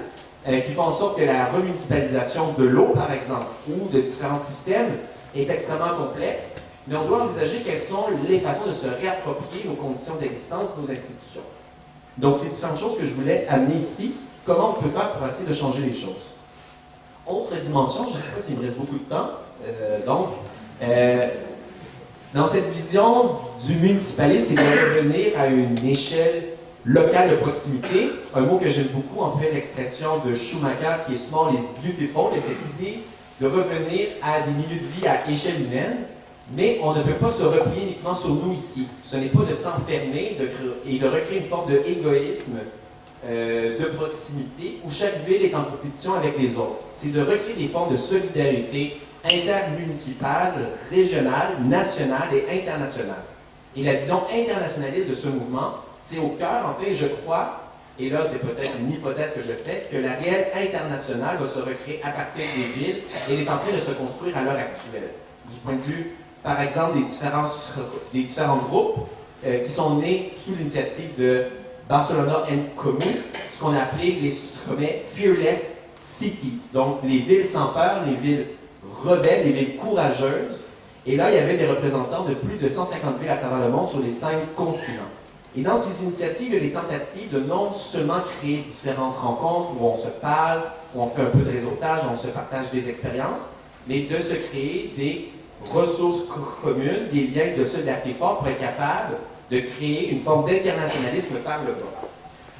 euh, qui font en sorte que la remunicipalisation de l'eau, par exemple, ou de différents systèmes, est extrêmement complexe, mais on doit envisager quelles sont les façons de se réapproprier nos conditions d'existence, nos institutions. Donc, c'est différentes choses que je voulais amener ici. Comment on peut faire pour essayer de changer les choses? Autre dimension, je ne sais pas s'il me reste beaucoup de temps, euh, donc, euh, dans cette vision du municipalisme, c'est de revenir à une échelle local de proximité, un mot que j'aime beaucoup, en fait, l'expression de Schumacher qui est small is beautiful, et cette idée de revenir à des milieux de vie à échelle humaine, mais on ne peut pas se replier uniquement sur nous ici. Ce n'est pas de s'enfermer et de recréer une forme d'égoïsme euh, de proximité où chaque ville est en compétition avec les autres. C'est de recréer des formes de solidarité intermunicipale, régionale, nationale et internationale. Et la vision internationaliste de ce mouvement, c'est au cœur, en fait, je crois, et là c'est peut-être une hypothèse que je fais, que la réelle internationale va se recréer à partir des villes et elle est en train de se construire à l'heure actuelle. Du point de vue, par exemple, des différents, groupes euh, qui sont nés sous l'initiative de Barcelona and Commune, ce qu'on a appelé les sommets Fearless Cities, donc les villes sans peur, les villes rebelles, les villes courageuses. Et là, il y avait des représentants de plus de 150 villes à travers le monde sur les cinq continents. Et dans ces initiatives, il y a des tentatives de non seulement créer différentes rencontres où on se parle, où on fait un peu de réseautage, où on se partage des expériences, mais de se créer des ressources communes, des liens de solidarité forts pour être capable de créer une forme d'internationalisme par le bas.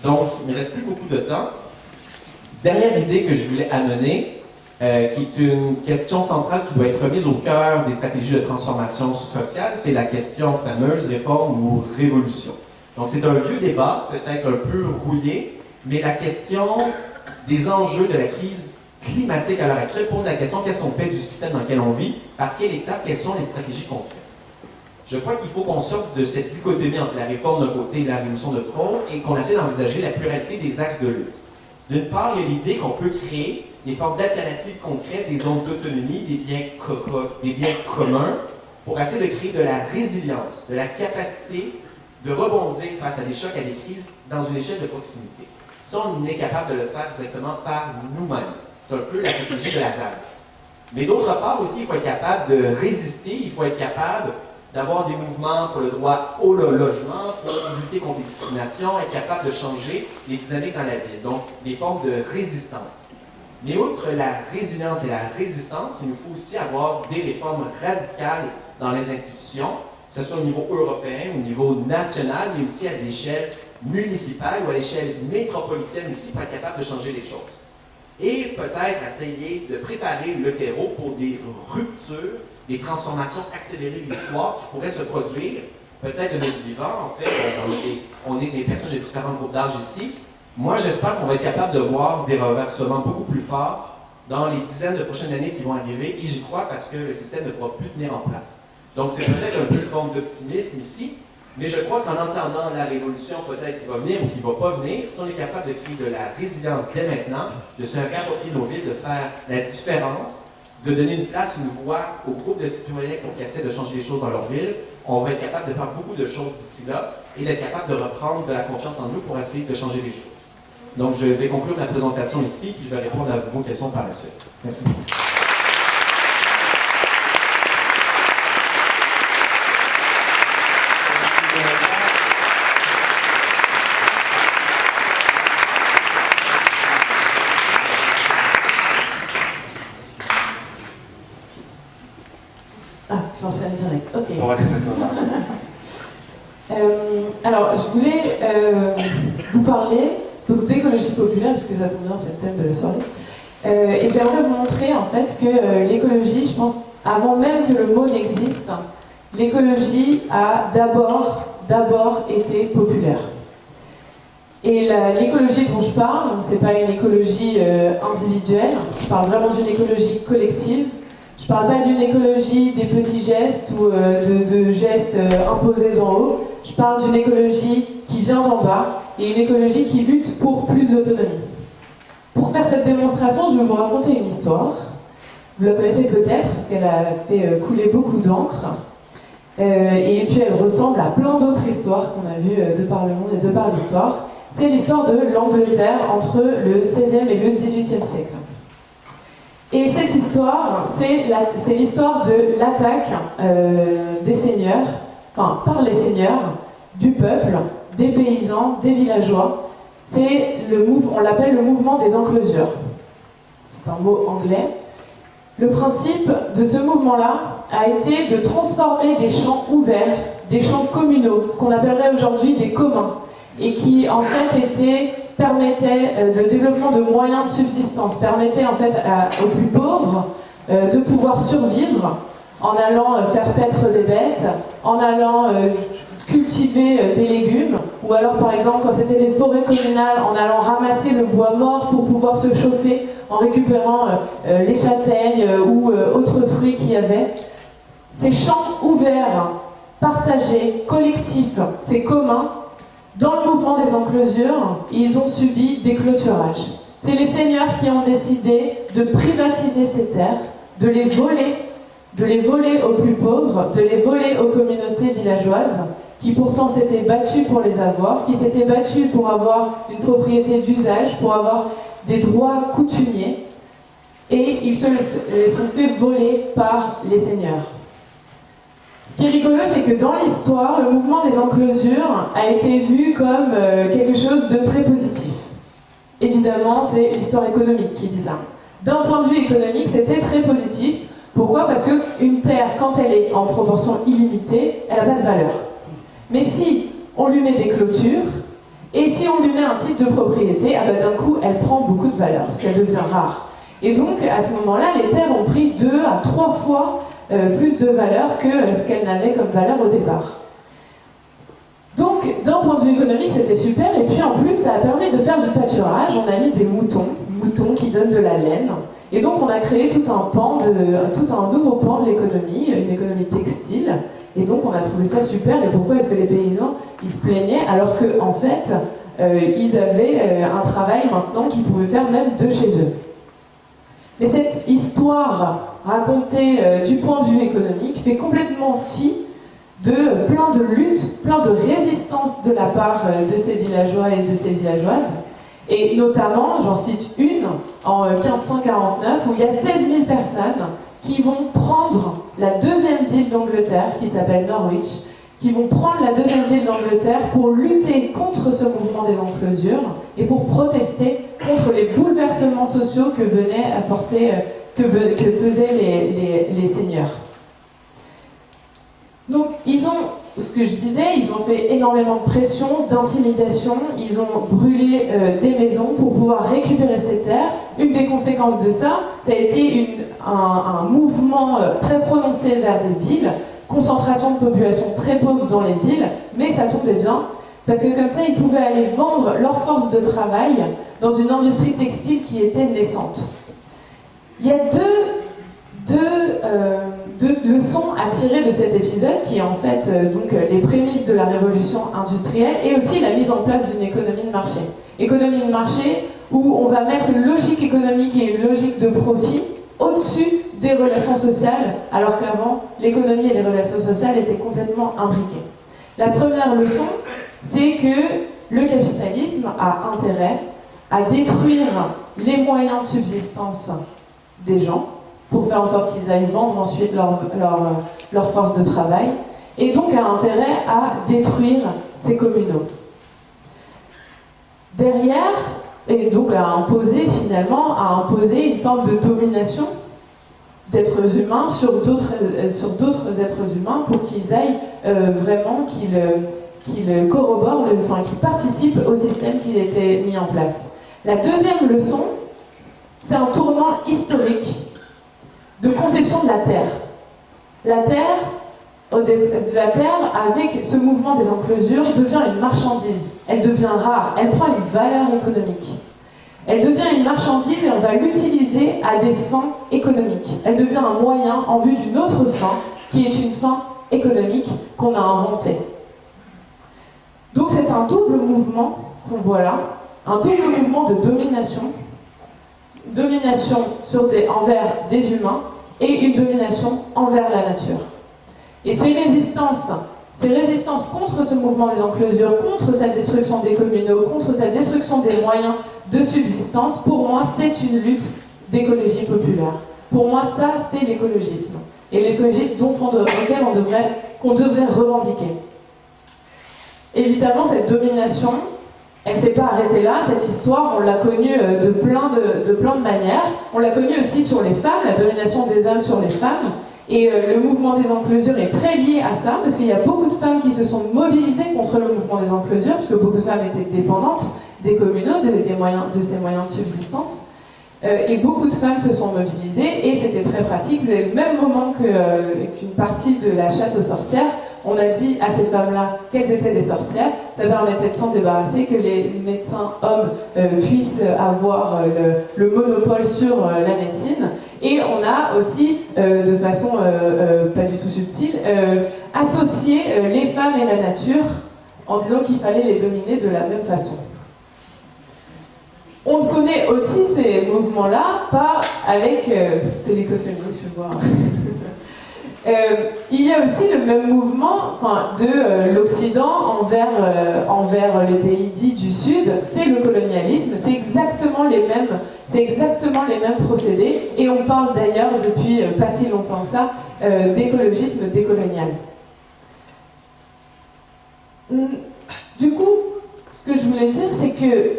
Donc, il ne me reste plus beaucoup de temps. Dernière idée que je voulais amener, euh, qui est une question centrale qui doit être remise au cœur des stratégies de transformation sociale, c'est la question fameuse réforme ou révolution. Donc, c'est un vieux débat, peut-être un peu rouillé, mais la question des enjeux de la crise climatique à l'heure actuelle pose la question qu'est-ce qu'on fait du système dans lequel on vit, par quelle étape, quelles sont les stratégies qu'on fait? Je crois qu'il faut qu'on sorte de cette dichotomie entre la réforme d'un côté et la révolution de front et qu'on essaie d'envisager la pluralité des axes de lutte. D'une part, il y a l'idée qu'on peut créer des formes d'alternatives concrètes, des zones d'autonomie, des biens, des biens communs, pour essayer de créer de la résilience, de la capacité de rebondir face à des chocs, à des crises dans une échelle de proximité. Ça, on est capable de le faire directement par nous-mêmes. C'est un peu la stratégie de la ZAD. Mais d'autre part aussi, il faut être capable de résister, il faut être capable d'avoir des mouvements pour le droit au logement, pour lutter contre les discriminations, être capable de changer les dynamiques dans la ville. Donc, des formes de résistance. Mais outre la résilience et la résistance, il nous faut aussi avoir des réformes radicales dans les institutions, que ce soit au niveau européen, au niveau national, mais aussi à l'échelle municipale ou à l'échelle métropolitaine aussi, pour être capable de changer les choses. Et peut-être essayer de préparer le terreau pour des ruptures, des transformations accélérées de l'histoire qui pourraient se produire, peut-être de notre vivant, en fait, on est, des personnes de différents groupes d'âge ici. Moi, j'espère qu'on va être capable de voir des reversements beaucoup plus forts dans les dizaines de prochaines années qui vont arriver, et j'y crois parce que le système ne pourra plus tenir en place. Donc, c'est peut-être un peu une forme d'optimisme ici, mais je crois qu'en entendant la révolution peut-être qui va venir ou qui ne va pas venir, si on est capable de créer de la résilience dès maintenant, de se réapproprier nos villes, de faire la différence, de donner une place, une voix aux groupes de citoyens qui essaient de changer les choses dans leur ville, on va être capable de faire beaucoup de choses d'ici là et d'être capable de reprendre de la confiance en nous pour essayer de changer les choses. Donc, je vais conclure ma présentation ici, puis je vais répondre à vos questions par la suite. Merci beaucoup. Euh, alors, je voulais euh, vous parler d'écologie populaire, puisque ça tombe bien, c'est le thème de la soirée. Euh, et j'aimerais vous montrer en fait que l'écologie, je pense, avant même que le mot n'existe, l'écologie a d'abord, d'abord été populaire. Et l'écologie dont je parle, c'est pas une écologie individuelle, je parle vraiment d'une écologie collective, je ne parle pas d'une écologie des petits gestes ou euh, de, gestes euh, imposés d'en haut. Je parle d'une écologie qui vient d'en bas et une écologie qui lutte pour plus d'autonomie. Pour faire cette démonstration, je vais vous raconter une histoire. Vous la connaissez peut-être, parce qu'elle a fait euh, couler beaucoup d'encre. et puis elle ressemble à plein d'autres histoires qu'on a vues de par le monde et de par l'histoire. C'est l'histoire de l'Angleterre entre le 16e et le 18e siècle. Et cette histoire, c'est l'histoire de l'attaque euh, des seigneurs, enfin par les seigneurs, du peuple, des paysans, des villageois. C'est le on l'appelle le mouvement des enclosures. C'est un mot anglais. Le principe de ce mouvement-là a été de transformer des champs ouverts, des champs communaux, ce qu'on appellerait aujourd'hui des communs, et qui en fait étaient permettait euh, le développement de moyens de subsistance, permettait en fait aux plus pauvres euh, de pouvoir survivre en allant euh, faire paître des bêtes, en allant cultiver des légumes, ou alors par exemple quand c'était des forêts communales, en allant ramasser le bois mort pour pouvoir se chauffer, en récupérant les châtaignes ou autres fruits qu'il y avait. Ces champs ouverts, partagés, collectifs, c'est commun, dans le mouvement des enclosures, ils ont subi des clôturages. C'est les seigneurs qui ont décidé de privatiser ces terres, de les voler, de les voler aux plus pauvres, de les voler aux communautés villageoises, qui pourtant s'étaient battues pour les avoir, qui s'étaient battues pour avoir une propriété d'usage, pour avoir des droits coutumiers, et ils se les sont fait voler par les seigneurs. Ce qui est rigolo, c'est que dans l'histoire, le mouvement des enclosures a été vu comme euh, quelque chose de très positif. Évidemment, c'est l'histoire économique qui dit ça. D'un point de vue économique, c'était très positif. Pourquoi? Parce qu'une terre, quand elle est en proportion illimitée, elle n'a pas de valeur. Mais si on lui met des clôtures, Et si on lui met un titre de propriété, ben, d'un coup, elle prend beaucoup de valeur, parce qu'elle devient rare. Et donc, à ce moment-là, les terres ont pris deux à trois fois euh, plus de valeur que ce qu'elles n'avaient comme valeur au départ. Donc, d'un point de vue économique, c'était super. Et puis, en plus, ça a permis de faire du pâturage. On a mis des moutons, moutons qui donnent de la laine. Et donc, on a créé tout un pan, de, tout un nouveau pan de l'économie, une économie textile. Et donc, on a trouvé ça super. Et pourquoi est-ce que les paysans, ils se plaignaient alors qu'en en fait, euh, ils avaient euh, un travail maintenant qu'ils pouvaient faire même de chez eux mais cette histoire racontée euh, du point de vue économique fait complètement fi de plein de luttes, plein de résistances de la part euh, de ces villageois et de ces villageoises. Et notamment, j'en cite une, en 1549, euh, où il y a 16 000 personnes qui vont prendre la deuxième ville d'Angleterre, qui s'appelle Norwich, qui vont prendre la deuxième ville d'Angleterre pour lutter contre ce mouvement des enclosures et pour protester contre les bouleversements sociaux que venaient apporter, euh, que, faisaient les, seigneurs. Donc, ils ont, ce que je disais, ils ont fait énormément de pression, d'intimidation, ils ont brûlé euh, des maisons pour pouvoir récupérer ces terres. Une des conséquences de ça, ça a été un, mouvement euh, très prononcé vers des villes, concentration de population très pauvre dans les villes, mais ça tombait bien, parce que comme ça, ils pouvaient aller vendre leur force de travail dans une industrie textile qui était naissante. Il y a deux, euh, deux, leçons à tirer de cet épisode, qui est en fait euh, donc, les prémices de la révolution industrielle et aussi la mise en place d'une économie de marché. Économie de marché où on va mettre une logique économique et une logique de profit au-dessus des relations sociales, alors qu'avant, l'économie et les relations sociales étaient complètement imbriquées. La première leçon, c'est que le capitalisme a intérêt à détruire les moyens de subsistance des gens pour faire en sorte qu'ils aillent vendre ensuite leur, leur, force de travail, et donc a intérêt à détruire ces communaux. Derrière, et donc à imposer finalement, à imposer une forme de domination d'êtres humains sur d'autres euh, êtres humains pour qu'ils aillent euh, vraiment qu'ils euh, qu'ils corroborent, enfin qu'ils participent au système qui été mis en place. La deuxième leçon, c'est un tournant historique de conception de la Terre. La Terre, avec ce mouvement des enclosures, devient une marchandise. Elle devient rare, elle prend une valeur économique. Elle devient une marchandise et on va l'utiliser à des fins économiques. Elle devient un moyen en vue d'une autre fin, qui est une fin économique qu'on a inventée. Donc c'est un double mouvement qu'on voit là, un double mouvement de domination, domination sur des, envers des humains et une domination envers la nature. Et ces résistances, ces résistances contre ce mouvement des enclosures, contre cette destruction des communaux, contre cette destruction des moyens de subsistance, pour moi, c'est une lutte d'écologie populaire. Pour moi, ça, c'est l'écologisme. Et l'écologisme dont on, devrait, qu'on devrait revendiquer. Évidemment, cette domination, elle ne s'est pas arrêtée là. Cette histoire, on l'a connue euh, de plein de, manières. On l'a connue aussi sur les femmes, la domination des hommes sur les femmes. Et euh, le mouvement des enclosures est très lié à ça, parce qu'il y a beaucoup de femmes qui se sont mobilisées contre le mouvement des enclosures, puisque beaucoup de femmes étaient dépendantes des communaux, de, des moyens, de ces moyens de subsistance. Euh, et beaucoup de femmes se sont mobilisées, et c'était très pratique. Au même moment qu'une partie de la chasse aux sorcières, on a dit à ces femmes-là qu'elles étaient des sorcières. Ça permettait de s'en débarrasser, que les médecins hommes puissent avoir le, monopole sur la médecine. Et on a aussi, euh, de façon euh, euh, pas du tout subtile, associé les femmes et la nature en disant qu'il fallait les dominer de la même façon. On connaît aussi ces mouvements-là pas avec... c'est l'écoféminisme, je vois. Euh, il y a aussi le même mouvement de euh, l'Occident envers, euh, envers les pays dits du Sud, c'est le colonialisme, c'est exactement les mêmes, procédés, et on parle d'ailleurs depuis pas si longtemps ça d'écologisme décolonial. Hum, du coup, ce que je voulais dire, c'est que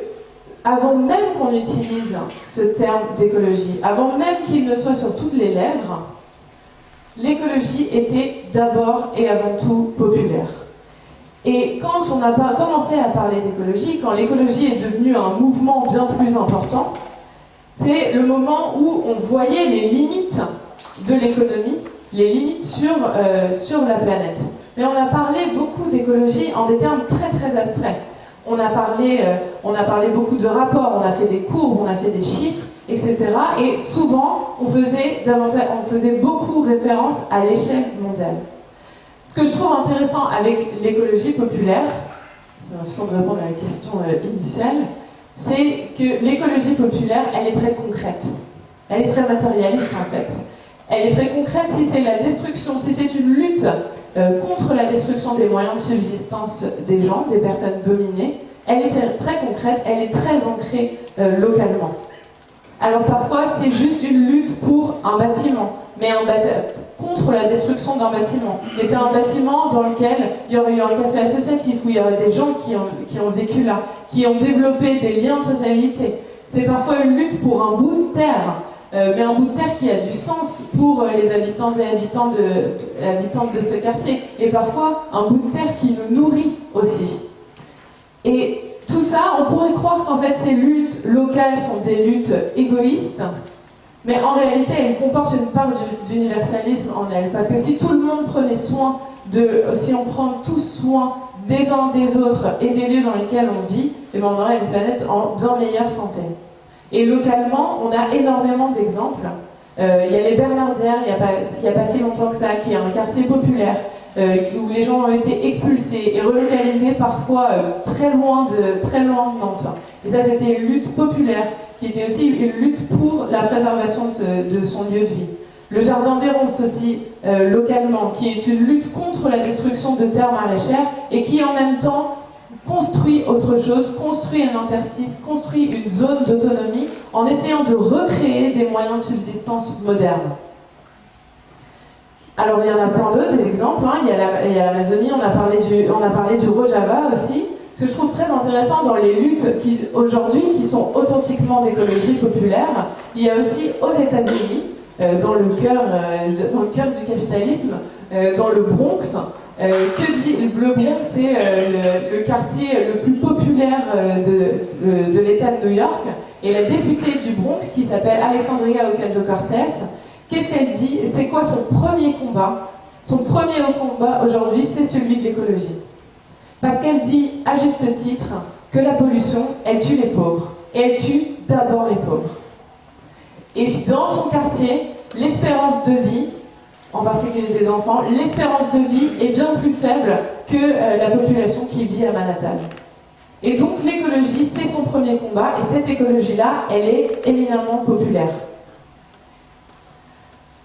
avant même qu'on utilise ce terme d'écologie, avant même qu'il ne soit sur toutes les lèvres, l'écologie était d'abord et avant tout populaire. Et quand on a commencé à parler d'écologie, quand l'écologie est devenue un mouvement bien plus important, c'est le moment où on voyait les limites de l'économie, les limites sur, euh, sur la planète. Mais on a parlé beaucoup d'écologie en des termes très très abstraits. On a, parlé, euh, on a parlé beaucoup de rapports, on a fait des courbes, on a fait des chiffres, etc. Et souvent, on faisait, beaucoup référence à l'échelle mondiale. Ce que je trouve intéressant avec l'écologie populaire, c'est façon de répondre à la question euh, initiale, c'est que l'écologie populaire, elle est très concrète. Elle est très matérialiste en fait. Elle est très concrète si c'est la destruction, si c'est une lutte euh, contre la destruction des moyens de subsistance des gens, des personnes dominées. Elle est très concrète, elle est très ancrée euh, localement. Alors parfois, c'est juste une lutte pour un bâtiment, mais un contre la destruction d'un bâtiment. Mais c'est un bâtiment dans lequel il y aurait eu un café associatif, où il y aurait des gens qui ont, vécu là, qui ont développé des liens de socialité. C'est parfois une lutte pour un bout de terre, euh, mais un bout de terre qui a du sens pour euh, les habitants et habitants de, habitants de ce quartier. Et parfois, un bout de terre qui nous nourrit aussi. Et on pourrait croire qu'en fait, ces luttes locales sont des luttes égoïstes, mais en réalité, elles comportent une part d'universalisme en elles. Parce que si tout le monde prenait soin de, si on prend tous soin des uns des autres et des lieux dans lesquels on vit, eh ben, on aurait une planète en bien meilleure santé. Et localement, on a énormément d'exemples. Euh, il y a les Bernardières, il n'y a, a, pas si longtemps que ça, qui est un quartier populaire, euh, où les gens ont été expulsés et relocalisés parfois euh, très, loin de, très loin de Nantes. Et ça, c'était une lutte populaire, qui était aussi une lutte pour la préservation de, son lieu de vie. Le jardin des aussi, localement, qui est une lutte contre la destruction de terres maraîchères et qui en même temps construit autre chose, construit un interstice, construit une zone d'autonomie en essayant de recréer des moyens de subsistance modernes. Alors il y en a plein d'autres, des exemples. Hein. Il y a l'Amazonie, on, a parlé du, on a parlé du Rojava aussi. Ce que je trouve très intéressant dans les luttes aujourd'hui qui sont authentiquement d'écologie populaire, il y a aussi aux États-Unis, euh, dans, le cœur, euh, dans le cœur du capitalisme, euh, dans le Bronx, que dit le Bronx C'est le, quartier le plus populaire euh, de, l'État de New York. Et la députée du Bronx, qui s'appelle Alexandria Ocasio-Cortez, qu'est-ce qu'elle dit C'est quoi son premier combat? Son premier combat aujourd'hui, c'est celui de l'écologie. Parce qu'elle dit, à juste titre, que la pollution, elle tue les pauvres. Et elle tue d'abord les pauvres. Et dans son quartier, l'espérance de vie, en particulier des enfants, l'espérance de vie est bien plus faible que euh, la population qui vit à Manhattan. Et donc l'écologie, c'est son premier combat, et cette écologie-là, elle est éminemment populaire.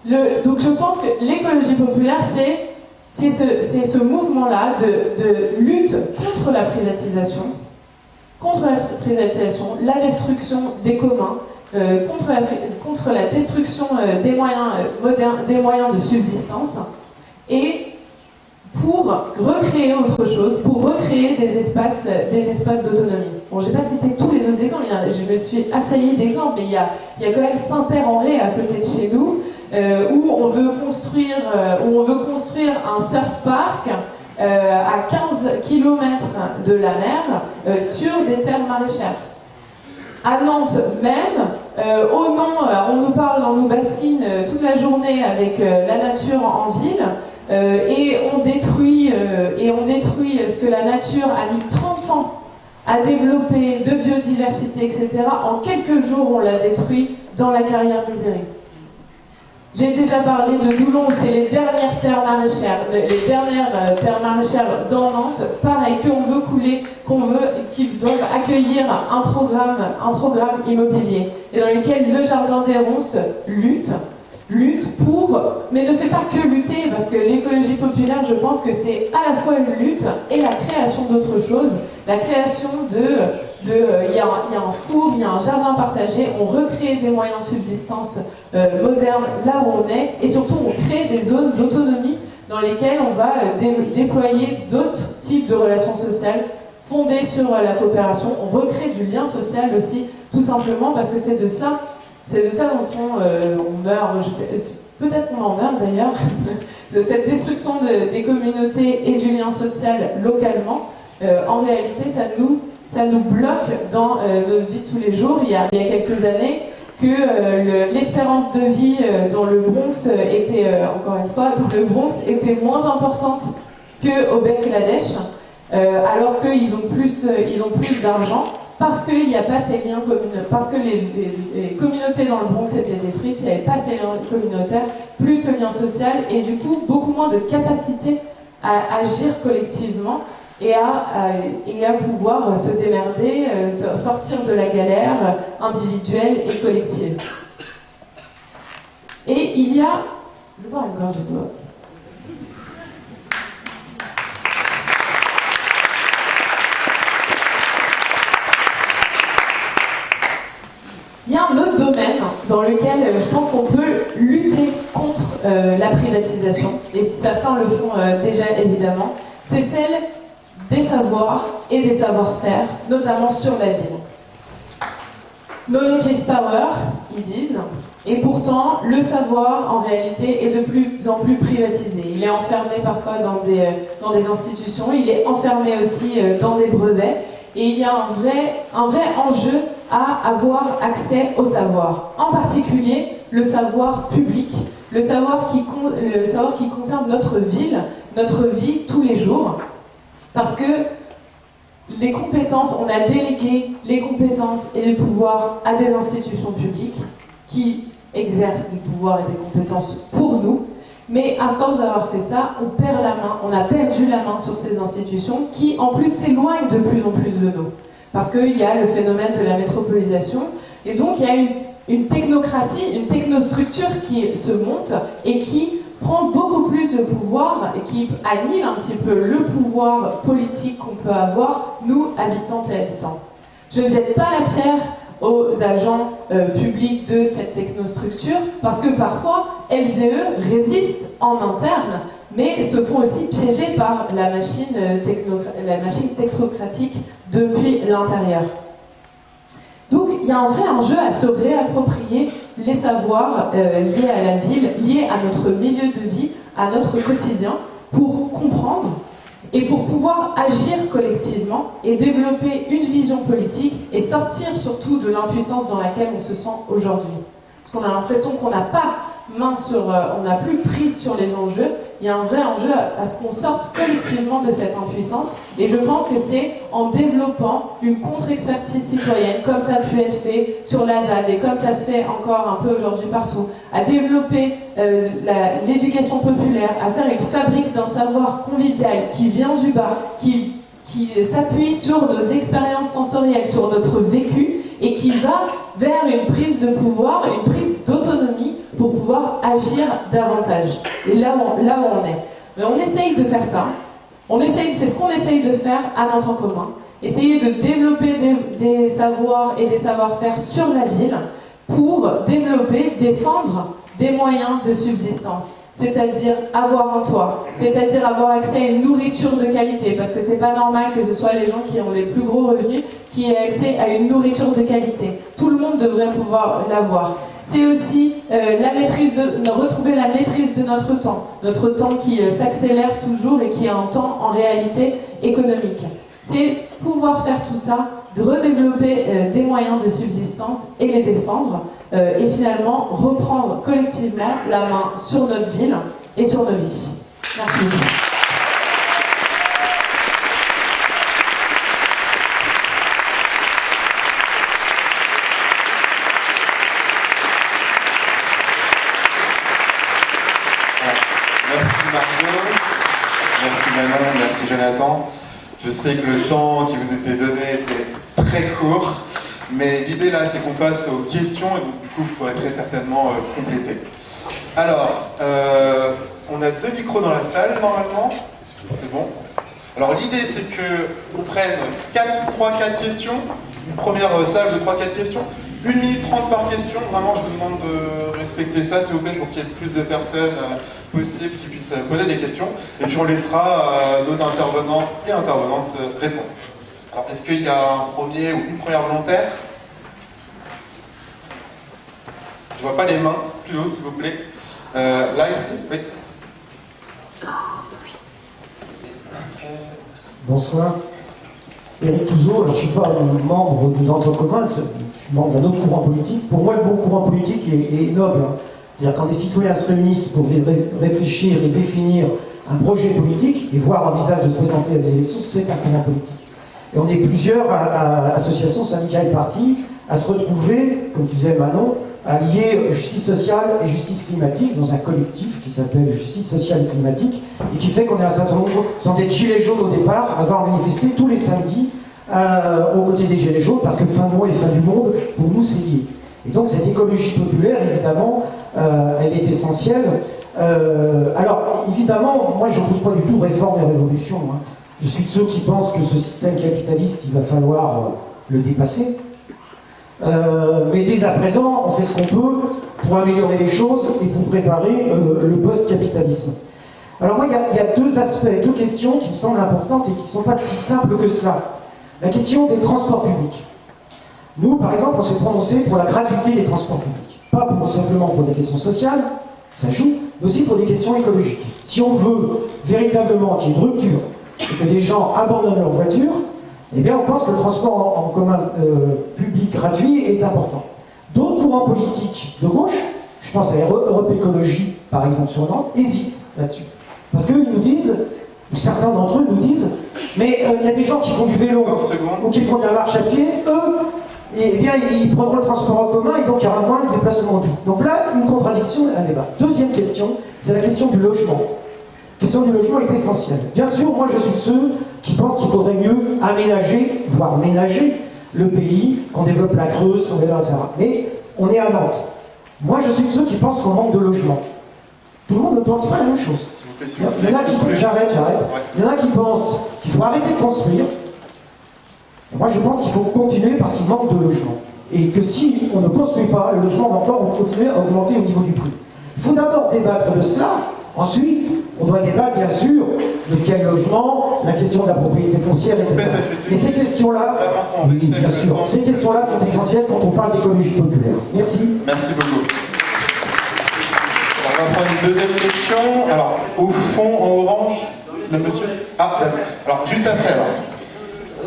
Donc je pense que l'écologie populaire, c'est ce, ce mouvement-là de, lutte contre la privatisation, contre la privatisation, la destruction des communs, euh, contre, la, destruction euh, des, moyens, euh, des moyens de subsistance et pour recréer autre chose, pour recréer des espaces, des espaces d'autonomie. Bon, je n'ai pas cité tous les autres exemples, je me suis assaillie d'exemples, mais il y, a, il y a quand même Saint-Père-en-Ré à côté de chez nous, où, on veut construire, où on veut construire un surf park à 15 km de la mer sur des terres maraîchères à Nantes même, euh, au nom, on nous parle, on nous bassine euh, toute la journée avec euh, la nature en ville, et, on détruit, et on détruit ce que la nature a mis 30 ans à développer de biodiversité, etc. En quelques jours, on l'a détruit dans la carrière misérée. J'ai déjà parlé de Doulon, c'est les dernières terres maraîchères, les dernières euh, terres maraîchères dans Nantes, pareil, qu'on veut couler, qu'on veut, qui doivent accueillir un programme, un programme immobilier, et dans lequel le Jardin des Ronces lutte, lutte pour, mais ne fait pas que lutter, parce que l'écologie populaire, je pense que c'est à la fois une lutte et la création d'autres choses, la création de euh, il y, a un four, il y a un jardin partagé, on recrée des moyens de subsistance euh, modernes là où on est, et surtout on crée des zones d'autonomie dans lesquelles on va euh, déployer d'autres types de relations sociales fondées sur la coopération. On recrée du lien social aussi, tout simplement parce que c'est de ça, c'est de ça dont on, meurt. Peut-être qu'on en meurt d'ailleurs. de cette destruction des communautés et du lien social localement, euh, en réalité, ça nous, ça nous bloque dans euh, notre vie de tous les jours. Il y a, il y a quelques années, que euh, l'espérance de vie dans le Bronx était, encore une fois, dans le Bronx était moins importante qu'au Bangladesh, alors qu'ils ont plus, ils ont plus d'argent parce qu'il n'y a pas ces liens communautaires, parce que les, les, communautés dans le Bronx étaient détruites, il n'y avait pas ces liens communautaires, plus ce lien social, et du coup beaucoup moins de capacité à agir collectivement et à, et à pouvoir se démerder, euh, sortir de la galère individuelle et collective. Et il y a... Je. Il y a un autre domaine dans lequel euh, je pense qu'on peut lutter contre euh, la privatisation, et certains le font déjà évidemment, c'est celle des savoirs et des savoir-faire, notamment sur la ville. Knowledge is power, ils disent, et pourtant, le savoir, en réalité, est de plus en plus privatisé. Il est enfermé parfois dans des, dans des institutions, il est enfermé aussi euh, dans des brevets, et il y a un vrai, un vrai enjeu à avoir accès au savoir. En particulier, le savoir public, le savoir qui, le savoir qui concerne notre ville, notre vie tous les jours. Parce que les compétences, on a délégué les compétences et les pouvoirs à des institutions publiques qui exercent des pouvoirs et des compétences pour nous, mais à force d'avoir fait ça, on perd la main, on a perdu la main sur ces institutions qui en plus s'éloignent de plus en plus de nous. Parce qu'il y a le phénomène de la métropolisation, et donc il y a une, technocratie, une technostructure qui se monte et qui prend beaucoup plus de pouvoir et qui annule un petit peu le pouvoir politique qu'on peut avoir, nous, habitantes et habitants. Je ne jette pas la pierre aux agents euh, publics de cette technostructure, parce que parfois, elles et eux résistent en interne, mais se font aussi piéger par la machine, euh, la machine technocratique depuis l'intérieur. Donc il y a un vrai enjeu à se réapproprier les savoirs euh, liés à la ville, liés à notre milieu de vie, à notre quotidien, pour comprendre et pour pouvoir agir collectivement et développer une vision politique et sortir surtout de l'impuissance dans laquelle on se sent aujourd'hui. Parce qu'on a l'impression qu'on n'a pas main sur, euh, on n'a plus prise sur les enjeux, il y a un vrai enjeu à, ce qu'on sorte collectivement de cette impuissance. Et je pense que c'est en développant une contre-expertise citoyenne, comme ça a pu être fait sur la ZAD et comme ça se fait encore un peu aujourd'hui partout, à développer euh, l'éducation populaire, à faire une fabrique d'un savoir convivial qui vient du bas, qui, qui s'appuie sur nos expériences sensorielles, sur notre vécu, et qui va vers une prise de pouvoir, une prise d'autonomie pour pouvoir agir davantage. Et là, on, là où on est. Mais on essaye de faire ça. On essaye, c'est ce qu'on essaye de faire à notre commun. Essayer de développer des, des savoirs et des savoir-faire sur la ville pour développer, défendre des moyens de subsistance c'est-à-dire avoir un toit, c'est-à-dire avoir accès à une nourriture de qualité, parce que c'est pas normal que ce soit les gens qui ont les plus gros revenus qui aient accès à une nourriture de qualité. Tout le monde devrait pouvoir l'avoir. C'est aussi euh, retrouver la maîtrise de notre temps, notre temps qui euh, s'accélère toujours et qui est un temps en réalité économique. C'est pouvoir faire tout ça, redévelopper euh, des moyens de subsistance et les défendre, et finalement reprendre collectivement la main sur notre ville et sur nos vies. Merci. Je sais que le temps qui vous était donné était très court, mais l'idée là, c'est qu'on passe aux questions et donc du coup, vous pourrez très certainement euh, compléter. Alors, euh, on a deux micros dans la salle normalement. C'est bon Alors l'idée, c'est qu'on prenne 3-4 questions, une première euh, salle de 3-4 questions, 1 minute 30 par question, vraiment je vous demande de respecter ça s'il vous plaît pour qu'il y ait plus de personnes possibles qui puissent poser des questions. Et puis on laissera euh, nos intervenants et intervenantes répondre. Alors est-ce qu'il y a un premier ou une première volontaire? Je vois pas les mains, plus haut s'il vous plaît. Euh, là ici, oui. Bonsoir. Éric Touzeau, je ne suis pas membre commun, je suis membre d'un autre courant politique. Pour moi, le bon courant politique est, noble. Hein. C'est-à-dire quand des citoyens se réunissent pour réfléchir et définir un projet politique et voir un visage de se présenter à des élections, c'est un courant politique. Et on est plusieurs associations, syndicats et partis à se retrouver, comme disait Manon, à lier justice sociale et justice climatique dans un collectif qui s'appelle Justice sociale et climatique et qui fait qu'on est un certain nombre, sans être gilets jaunes au départ, à avoir manifesté tous les samedis euh, aux côtés des gilets jaunes parce que fin de mois et fin du monde, pour nous, c'est lié. Et donc cette écologie populaire, évidemment, euh, elle est essentielle. Euh, alors, évidemment, moi je ne pose pas du tout réforme et révolution. Hein. Je suis de ceux qui pensent que ce système capitaliste, il va falloir le dépasser. Euh, mais dès à présent, on fait ce qu'on peut pour améliorer les choses et pour préparer euh, le post-capitalisme. Alors moi, il y, a deux aspects, deux questions qui me semblent importantes et qui ne sont pas si simples que cela. La question des transports publics. Nous, par exemple, on s'est prononcé pour la gratuité des transports publics. Pas simplement pour des questions sociales, ça joue, mais aussi pour des questions écologiques. Si on veut véritablement qu'il y ait une rupture et que des gens abandonnent leur voiture, eh bien, on pense que le transport en, commun euh, public gratuit est important. D'autres courants politiques de gauche, je pense à Europe Écologie, par exemple sur Nantes, hésitent là-dessus. Parce qu'ils nous disent, ou certains d'entre eux nous disent, mais euh, il y a des gens qui font du vélo, ou qui font de la marche à pied, eux, eh bien, ils prendront le transport en commun et donc il y aura moins de déplacements Donc là, une contradiction, un débat. Deuxième question, c'est la question du logement. La question du logement est essentielle. Bien sûr, moi je suis de ceux qui pensent qu'il faudrait mieux aménager, voire ménager le pays, qu'on développe la Creuse, qu'on développe, etc. Mais on est à Nantes. Moi, je suis de ceux qui pensent qu'on manque de logement. Tout le monde ne pense pas la même chose. Il y en a qui j'arrête, j'arrête. Il y en a qui pensent qu'il faut arrêter de construire. moi, je pense qu'il faut continuer parce qu'il manque de logement. Et que si on ne construit pas, le logement va encore continuer à augmenter au niveau du prix. Il faut d'abord débattre de cela. Ensuite, on doit débattre, bien sûr, de quel logement, la question de la propriété foncière, etc. Et ces questions-là, oui, bien sûr, ces questions-là sont essentielles quand on parle d'écologie populaire. Merci. Merci beaucoup. On va prendre une deuxième question. Alors, au fond, en orange, le monsieur Ah, alors, juste après, alors.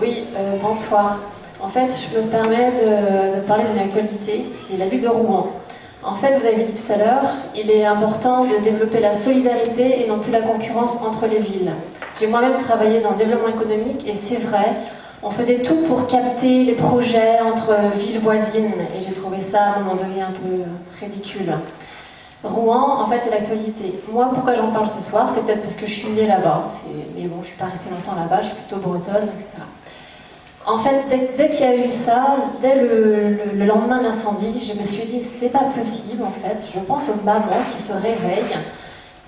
Oui, euh, bonsoir. En fait, je me permets de, de parler d'une actualité, c'est la ville de Rouen. En fait, vous avez dit tout à l'heure, il est important de développer la solidarité et non plus la concurrence entre les villes. J'ai moi-même travaillé dans le développement économique et c'est vrai, on faisait tout pour capter les projets entre villes voisines et j'ai trouvé ça à un moment donné un peu ridicule. Rouen, en fait, c'est l'actualité. Moi, pourquoi j'en parle ce soir C'est peut-être parce que je suis née là-bas, mais bon, je suis pas restée longtemps là-bas, je suis plutôt bretonne, etc. En fait, dès, qu'il y a eu ça, dès le, lendemain de l'incendie, je me suis dit, c'est pas possible en fait. Je pense aux mamans qui se réveillent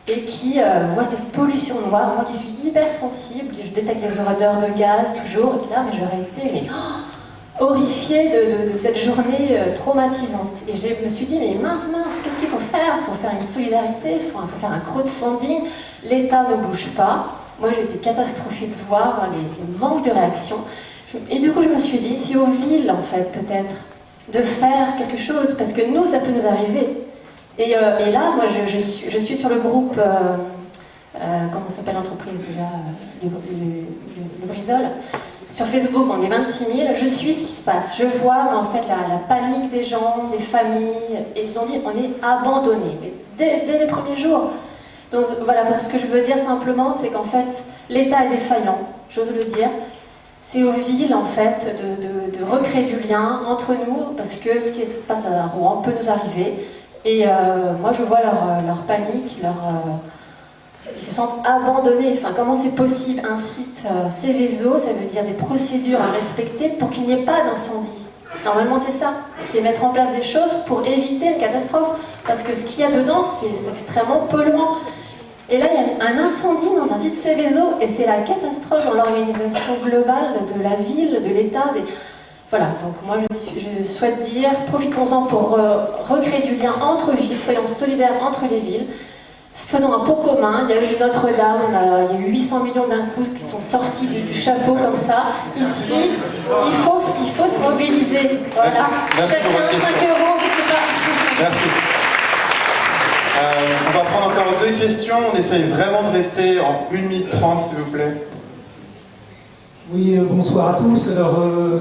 et qui euh, voient cette pollution noire. Moi qui suis hyper sensible, je détecte les odeurs de gaz toujours, et là, mais j'aurais été oh, horrifiée de, cette journée euh, traumatisante. Et je me suis dit, mais mince, mince, qu'est-ce qu'il faut faire? Il faut faire une solidarité, il faut, faire un crowdfunding. L'État ne bouge pas. Moi, j'étais catastrophée de voir les, les manques de réaction. Et du coup, je me suis dit, si aux villes, en fait, peut-être, de faire quelque chose, parce que nous, ça peut nous arriver. Et, euh, là, moi, je, suis, sur le groupe, euh, euh, comment s'appelle l'entreprise déjà le, Brisol. Sur Facebook, on est 26 000. Je suis ce qui se passe. Je vois, en fait, la, panique des gens, des familles. Et ils ont dit, on est abandonnés. Dès, dès les premiers jours. Donc voilà, pour ce que je veux dire simplement, c'est qu'en fait, l'État est défaillant, j'ose le dire, c'est aux villes en fait de, recréer du lien entre nous parce que ce qui se passe à Rouen peut nous arriver et euh, moi je vois leur, leur panique, leur, euh, ils se sentent abandonnés. Enfin, comment c'est possible? Un site euh, Céveso, ça veut dire des procédures à respecter pour qu'il n'y ait pas d'incendie. Normalement c'est ça, c'est mettre en place des choses pour éviter une catastrophe parce que ce qu'il y a dedans c'est extrêmement polluant. Et là, il y a un incendie dans un site Céveso, et c'est la catastrophe dans l'organisation globale de la ville, de l'État. Des... Voilà, donc moi je, souhaite dire, profitons-en pour euh, recréer du lien entre villes, soyons solidaires entre les villes, faisons un pot commun. Il y a eu Notre-Dame, il y a eu 800 millions d'un coup qui sont sortis du, chapeau comme ça. Ici, il faut, il faut se mobiliser. Voilà. Chacun 5 euros, je sais pas. Merci. Euh, on va prendre encore deux questions. On essaye vraiment de rester en 1 minute 30, s'il vous plaît. Oui, euh, bonsoir à tous. Alors, euh,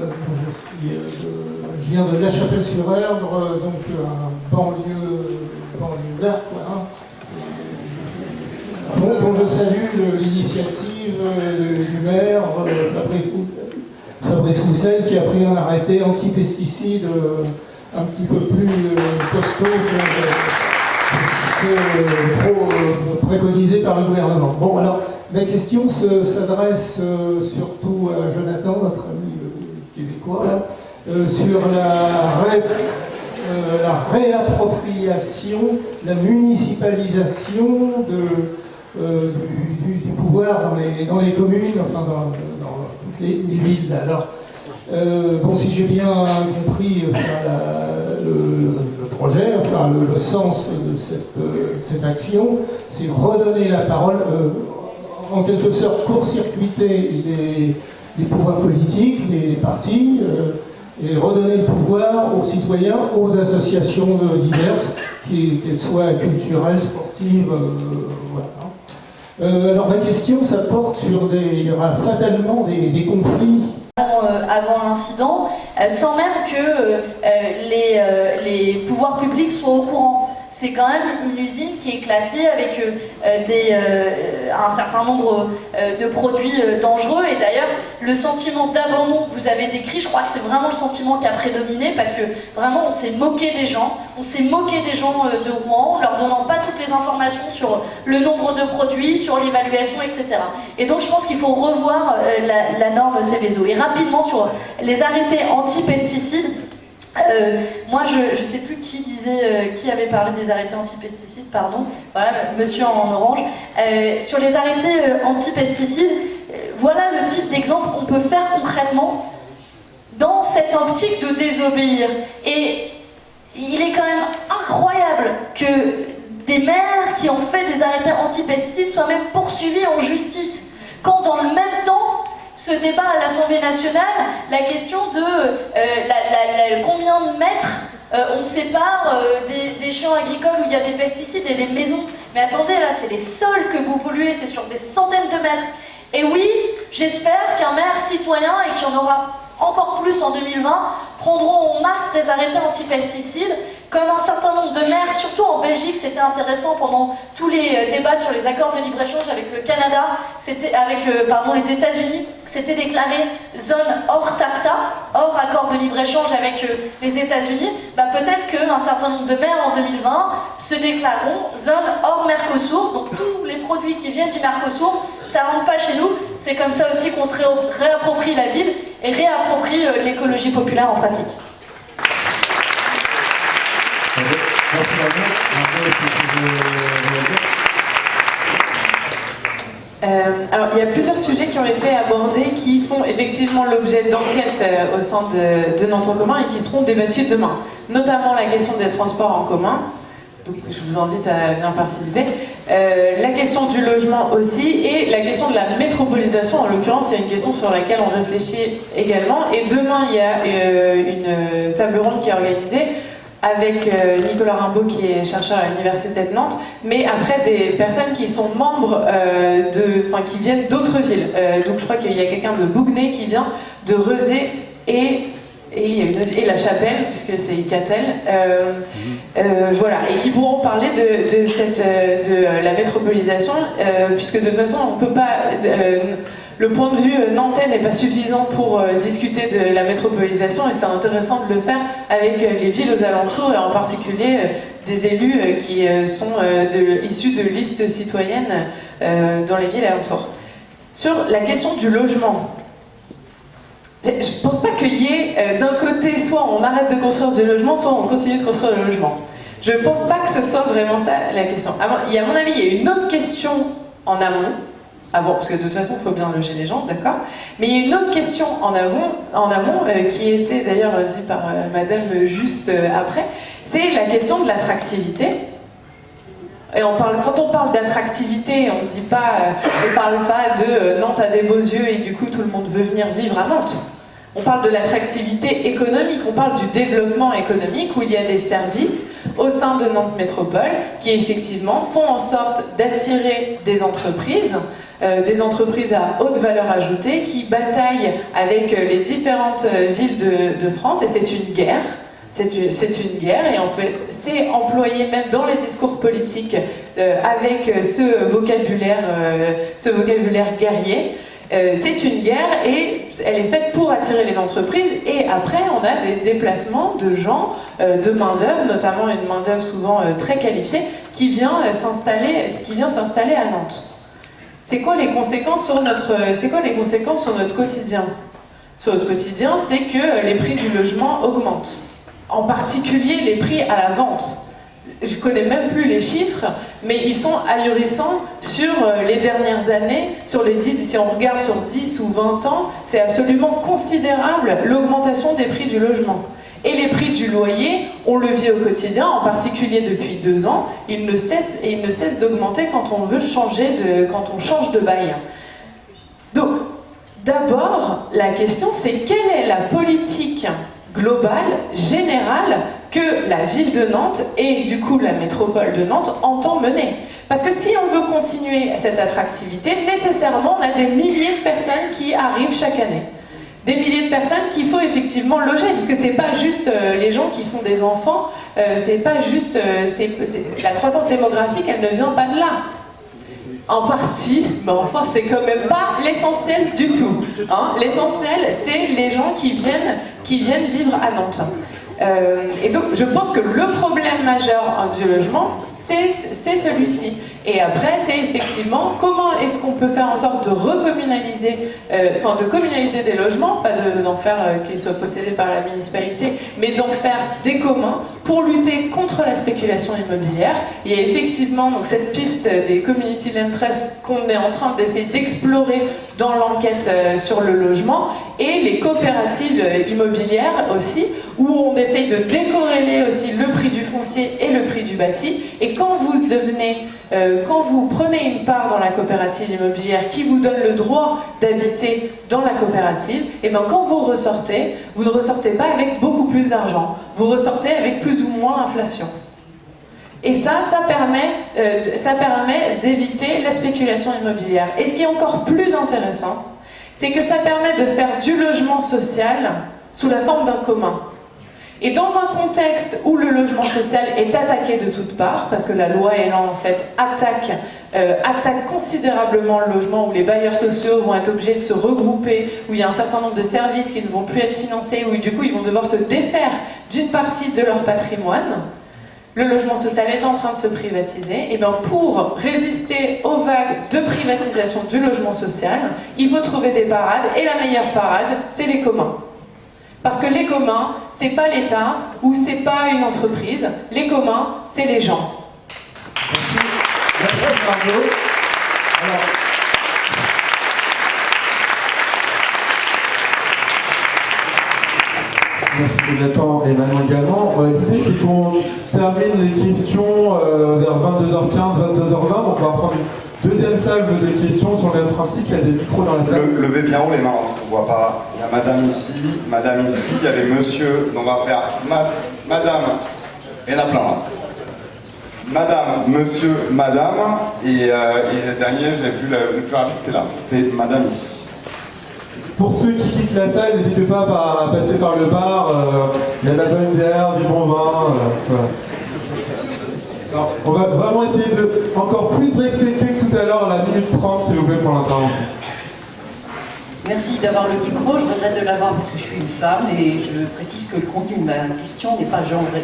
je, viens de La Chapelle-sur-Erdre, donc un banlieue, banlieusard, quoi. hein. Je salue l'initiative du maire, Fabrice Roussel, qui a pris un arrêté anti-pesticides un petit peu plus costaud que que ce pro- euh, préconisé par le gouvernement. Bon, alors, ma question se- s'adresse euh, surtout à Jonathan, notre ami euh, québécois, euh, sur la, ré- la réappropriation, la municipalisation du, pouvoir dans les, communes, enfin dans, toutes les, les villes. Alors, bon, si j'ai bien compris le projet, enfin le, sens de cette, euh, cette action, c'est redonner la parole, euh, en quelque sorte court-circuiter les, pouvoirs politiques, les partis, euh, et redonner le pouvoir aux citoyens, aux associations diverses, qu'elles soient culturelles, sportives, voilà. Alors ma question, ça porte sur des, il y aura fatalement des conflits avant, euh, avant l'incident, euh, sans même que euh, les pouvoirs publics soient au courant. C'est quand même une usine qui est classée avec euh, euh, euh, un certain nombre de produits dangereux. Et d'ailleurs, le sentiment d'abandon que vous avez décrit, je crois que c'est vraiment le sentiment qui a prédominé parce que vraiment on s'est moqué des gens. On s'est moqué des gens de Rouen en leur donnant pas toutes les informations sur le nombre de produits, sur l'évaluation, etc. Et donc je pense qu'il faut revoir la, la norme Céveso. Et rapidement sur les arrêtés anti-pesticides, euh, moi je ne sais plus qui disait, euh, qui avait parlé des arrêtés anti-pesticides, pardon, voilà, monsieur en orange. Euh, sur les arrêtés anti-pesticides, voilà le type d'exemple qu'on peut faire concrètement dans cette optique de désobéir. Et il est quand même incroyable que des maires qui ont fait des arrêtés anti-pesticides soient même poursuivis en justice, quand dans le même se débat à l'Assemblée nationale la question de euh, combien de mètres euh, on sépare euh, des, des champs agricoles où il y a des pesticides et des maisons. Mais attendez, là, c'est les sols que vous polluez, c'est sur des centaines de mètres. Et oui, j'espère qu'un maire citoyen, et qu'il y en aura encore plus en 2020, prendront en masse des arrêtés anti-pesticides, comme un certain nombre de maires, surtout en Belgique, c'était intéressant pendant tous les euh, débats sur les accords de libre-échange avec le Canada, avec euh, pardon, les États-Unis, c'était déclaré zone hors TAFTA, hors accord de libre-échange avec euh, les États-Unis. Bah, Peut-être qu'un certain nombre de maires en 2020 se déclareront zone hors Mercosur, donc tous les produits qui viennent du Mercosur, ça rentre pas chez nous. C'est comme ça aussi qu'on se ré- réapproprie la ville et réapproprie l'écologie populaire en pratique. Euh, alors, il y a plusieurs sujets qui ont été abordés qui font effectivement l'objet d'enquêtes euh, au sein de, de notre commun et qui seront débattus demain. Notamment la question des transports en commun. Donc, je vous invite à bien participer. Euh, la question du logement aussi et la question de la métropolisation. En l'occurrence, c'est une question sur laquelle on réfléchit également. Et demain, il y a euh, une table ronde qui est organisée avec euh, Nicolas Rimbaud qui est chercheur à l'université de Nantes, mais après des personnes qui sont membres de, enfin qui viennent d'autres villes. Donc je crois qu'il y a quelqu'un de Bougnay qui vient, de Rezé et et, il y a une autre- et la Chapelle puisque c'est Catel. Euh, euh, voilà et qui pourront parler de, de cette euh, de euh, la métropolisation euh, puisque de toute façon on peut pas le point de vue nantais n'est pas suffisant pour discuter de la métropolisation et c'est intéressant de le faire avec les villes aux alentours et en particulier des élus qui sont de- issus de listes citoyennes dans les villes alentours. Sur la question du logement, je pense pas qu'il y ait euh, d'un côté soit on arrête de construire du logement, soit on continue de construire le logement. Je pense pas que ce soit vraiment ça la question. Il y a, à mon avis, il y a une autre question en amont, avant, parce que de toute façon, il faut bien loger les gens, d'accord? Mais il y a une autre question en amont, en amont euh, qui était d'ailleurs dit par euh, Madame juste euh, après, c'est la question de l'attractivité. Et on parle, quand on parle d'attractivité, on ne parle pas de Nantes a des beaux yeux et du coup tout le monde veut venir vivre à Nantes. On parle de l'attractivité économique, on parle du développement économique où il y a des services au sein de Nantes Métropole qui effectivement font en sorte d'attirer des entreprises, euh, des entreprises à haute valeur ajoutée qui bataillent avec euh, les différentes euh, villes de, France et c'est une guerre. C'est une, guerre et en fait, c'est employé même dans les discours politiques avec ce vocabulaire, ce vocabulaire guerrier. C'est une guerre et elle est faite pour attirer les entreprises et après on a des déplacements de gens, de main-d'œuvre, notamment une main-d'œuvre souvent très qualifiée qui vient s'installer à Nantes. C'est quoi les conséquences sur notre, c'est quoi les conséquences sur notre quotidien? Sur notre quotidien, c'est que les prix du logement augmentent. En particulier les prix à la vente. Je connais même plus les chiffres, mais ils sont ahurissants sur euh, les dernières années. Sur les 10, si on regarde sur 10 ou 20 ans, c'est absolument considérable l'augmentation des prix du logement. Et les prix du loyer, on le vit au quotidien, en particulier depuis deux ans, ils ne cessent, et ils ne cessent d'augmenter quand on veut changer quand on change de bail. Donc, d'abord, la question c'est quelle est la politique globale, générale, que la ville de Nantes et du coup la métropole de Nantes entend mener. Parce que si on veut continuer cette attractivité, nécessairement on a des milliers de personnes qui arrivent chaque année des milliers de personnes qu'il faut effectivement loger, parce que c'est pas juste euh, les gens qui font des enfants, euh, c'est pas juste euh, la croissance démographique, elle ne vient pas de là. En partie, mais enfin c'est quand même pas l'essentiel du tout. Hein. L'essentiel, c'est les gens qui viennent, qui viennent vivre à Nantes. Et donc je pense que le problème majeur du logement, c'est celui-ci. Et après, c'est effectivement comment est-ce qu'on peut faire en sorte de recommunaliser, euh, de communaliser des logements, pas d'en faire euh, qu'ils soient possédés par la municipalité, mais d'en faire des communs pour lutter contre la spéculation immobilière. Il y a effectivement donc, cette piste des community land trusts qu'on est en train d'essayer d'explorer dans l'enquête euh, sur le logement et les coopératives immobilières aussi, où on essaye de décorréler aussi le prix du foncier et le prix du bâti. Et quand vous devenez euh, quand vous prenez une part dans la coopérative immobilière qui vous donne le droit d'habiter dans la coopérative, et eh bien quand vous ressortez, vous ne ressortez pas avec beaucoup plus d'argent, vous ressortez avec plus ou moins inflation. Et ça, ça permet, euh, ça permet d'éviter la spéculation immobilière. Et ce qui est encore plus intéressant, c'est que ça permet de faire du logement social sous la forme d'un commun. Et dans un contexte où le logement social est attaqué de toutes parts, parce que la loi Elan en fait attaque, euh, attaque considérablement le logement, où les bailleurs sociaux vont être obligés de se regrouper, où il y a un certain nombre de services qui ne vont plus être financés, où du coup ils vont devoir se défaire d'une partie de leur patrimoine, le logement social est en train de se privatiser, et bien pour résister aux vagues de privatisation du logement social, il faut trouver des parades, et la meilleure parade, c'est les communs. Parce que les communs, c'est pas l'État ou c'est pas une entreprise. Les communs, c'est les gens. Merci. Merci Nathan et Manon également. L'idée c'est qu'on termine les questions euh, vers 22h15, 22h20. Donc on va prendre Deuxième salve de questions sur le même principe, il y a des micros dans la salle. levez bien haut les mains, parce qu'on ne voit pas. Il y a madame ici, madame ici, il y avait monsieur, donc on va faire madame, il y en a plein là. Madame, monsieur, madame, et, euh, le dernier, j'ai vu le, plus rapide, c'était là, c'était madame ici. Pour ceux qui quittent la salle, n'hésitez pas à passer par le bar, euh, il y a de la bonne bière, du bon vin, euh, on va vraiment essayer de encore plus respecter tout la minute 30, s'il vous plaît, pour l'intervention. Merci d'avoir le micro. Je regrette de l'avoir parce que je suis une femme et je précise que le contenu de ma question n'est pas genré.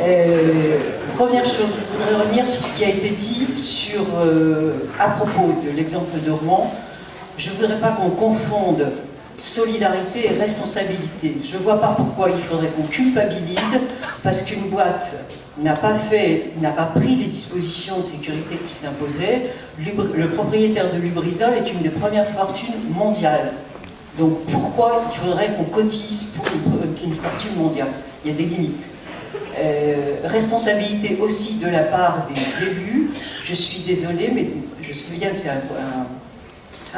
Euh, première chose, je voudrais revenir sur ce qui a été dit sur, euh, à propos de l'exemple de Rouen. Je ne voudrais pas qu'on confonde solidarité et responsabilité. Je ne vois pas pourquoi il faudrait qu'on culpabilise parce qu'une boîte n'a pas pris les dispositions de sécurité qui s'imposaient. Le propriétaire de Lubrizol est une des premières fortunes mondiales. Donc pourquoi il faudrait qu'on cotise pour une, fortune mondiale? Il y a des limites. Euh, responsabilité aussi de la part des élus. Je suis désolée, mais je sais bien que c'est un,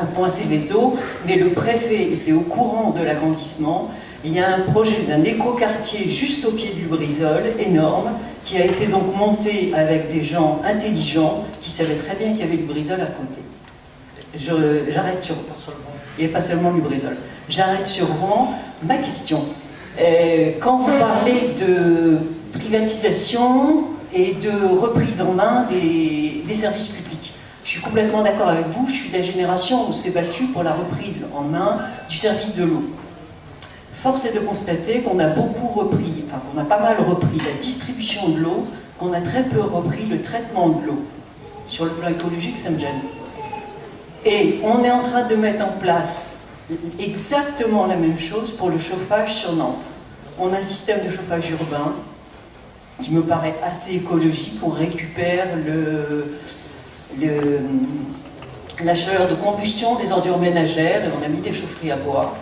un point Céveso, mais le préfet était au courant de l'agrandissement. Il y a un projet d'un écoquartier juste au pied du Brisol, énorme, qui a été donc monté avec des gens intelligents qui savaient très bien qu'il y avait du Brisol à côté. J'arrête sur... Et pas seulement du Brisol. J'arrête sur Rouen. Ma question, quand vous parlez de privatisation et de reprise en main des, des services publics, je suis complètement d'accord avec vous, je suis de la génération où s'est battu pour la reprise en main du service de l'eau. Force est de constater qu'on a beaucoup repris, enfin qu'on a pas mal repris la distribution de l'eau, qu'on a très peu repris le traitement de l'eau. Sur le plan écologique, ça me gêne. Et on est en train de mettre en place exactement la même chose pour le chauffage sur Nantes. On a un système de chauffage urbain qui me paraît assez écologique. On récupère la chaleur de combustion des ordures ménagères et on a mis des chaufferies à bois.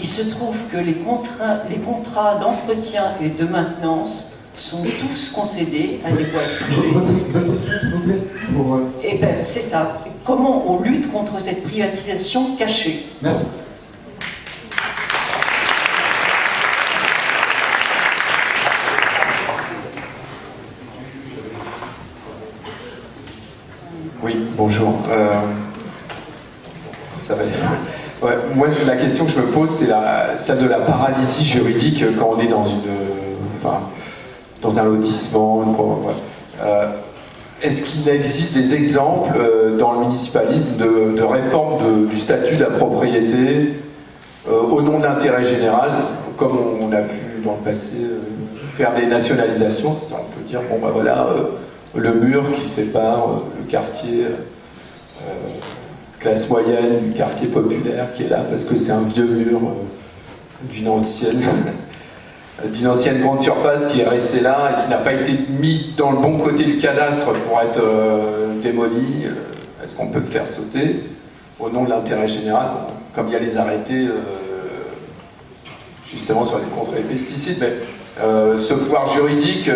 Il se trouve que les contrats, les contrats d'entretien et de maintenance sont tous concédés à des boîtes privées. Et eh bien, c'est ça comment on lutte contre cette privatisation cachée? Merci. Oui, bonjour. Euh, ça va moi, la question que je me pose, c'est celle de la paralysie juridique quand on est dans une, dans un lotissement. Euh, est-ce qu'il existe des exemples euh, dans le municipalisme de, réforme du statut de la propriété euh, au nom de l'intérêt général, comme on, a pu dans le passé faire des nationalisations, on peut dire, bon ben voilà, le mur qui sépare le quartier classe moyenne du quartier populaire qui est là parce que c'est un vieux mur d'une ancienne d'une ancienne grande surface qui est restée là et qui n'a pas été mis dans le bon côté du cadastre pour être euh, démoli. Euh, est-ce qu'on peut le faire sauter? Au nom de l'intérêt général Comme il y a les arrêtés euh, justement sur les contre les pesticides, mais ce pouvoir juridique,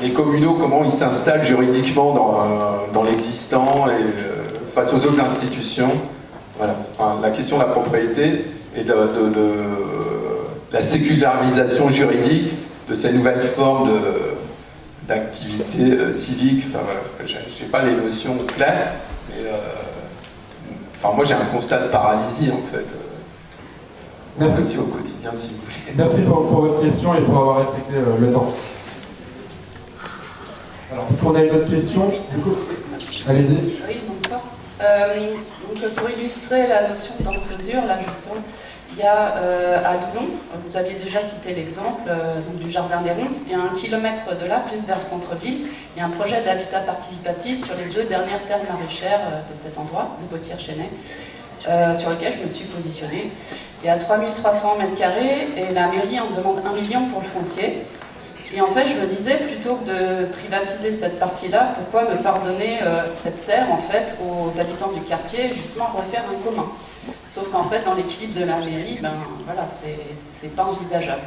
les communaux, comment ils s'installent juridiquement dans, l'existant et face aux autres institutions Voilà. la question de la propriété et de la sécularisation juridique de ces nouvelles formes d'activité euh, civique. Enfin voilà, j'ai pas les notions claires, mais euh, enfin, moi j'ai un constat de paralysie en fait. Euh, Merci au quotidien si vous voulez. Merci pour, votre question et pour avoir respecté le temps. Alors, est-ce qu'on a une autre question? Allez-y. Bonsoir. donc, pour illustrer la notion d'enclosure, là justement, il y a euh, à Doulon, vous aviez déjà cité l'exemple euh, du jardin des Ronces, et à un kilomètre de là, plus vers le centre-ville, il y a un projet d'habitat participatif sur les deux dernières terres maraîchères euh, de cet endroit, de Gautier-Chenet, sur lequel je me suis positionnée. Il y a 3300 mètres carrés et la mairie en demande 1 million pour le foncier. Et en fait, je me disais, plutôt que de privatiser cette partie-là, pourquoi me pardonner cette terre en fait aux habitants du quartier, justement refaire un commun? Sauf qu'en fait, dans l'équilibre de la mairie, ben, voilà, c'est pas envisageable.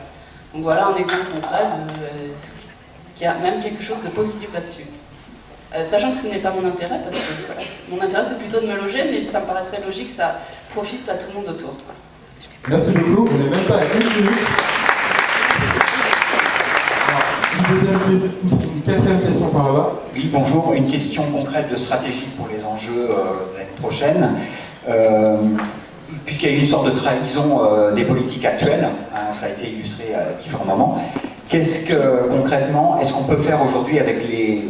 Donc voilà un exemple concret de euh, ce qu'il y a même quelque chose de possible là-dessus. Euh, sachant que ce n'est pas mon intérêt, parce que mon intérêt c'est plutôt de me loger, mais ça me paraît très logique que ça profite à tout le monde autour. Merci beaucoup, on n'est même pas à 15 minutes. Question par là-bas. Oui, bonjour. Une question concrète de stratégie pour les enjeux euh, de l'année prochaine puisqu'il y a eu une sorte de trahison euh, des politiques actuelles, hein, ça a été illustré à différents moments, qu'est-ce que concrètement, est-ce qu'on peut faire aujourd'hui avec les,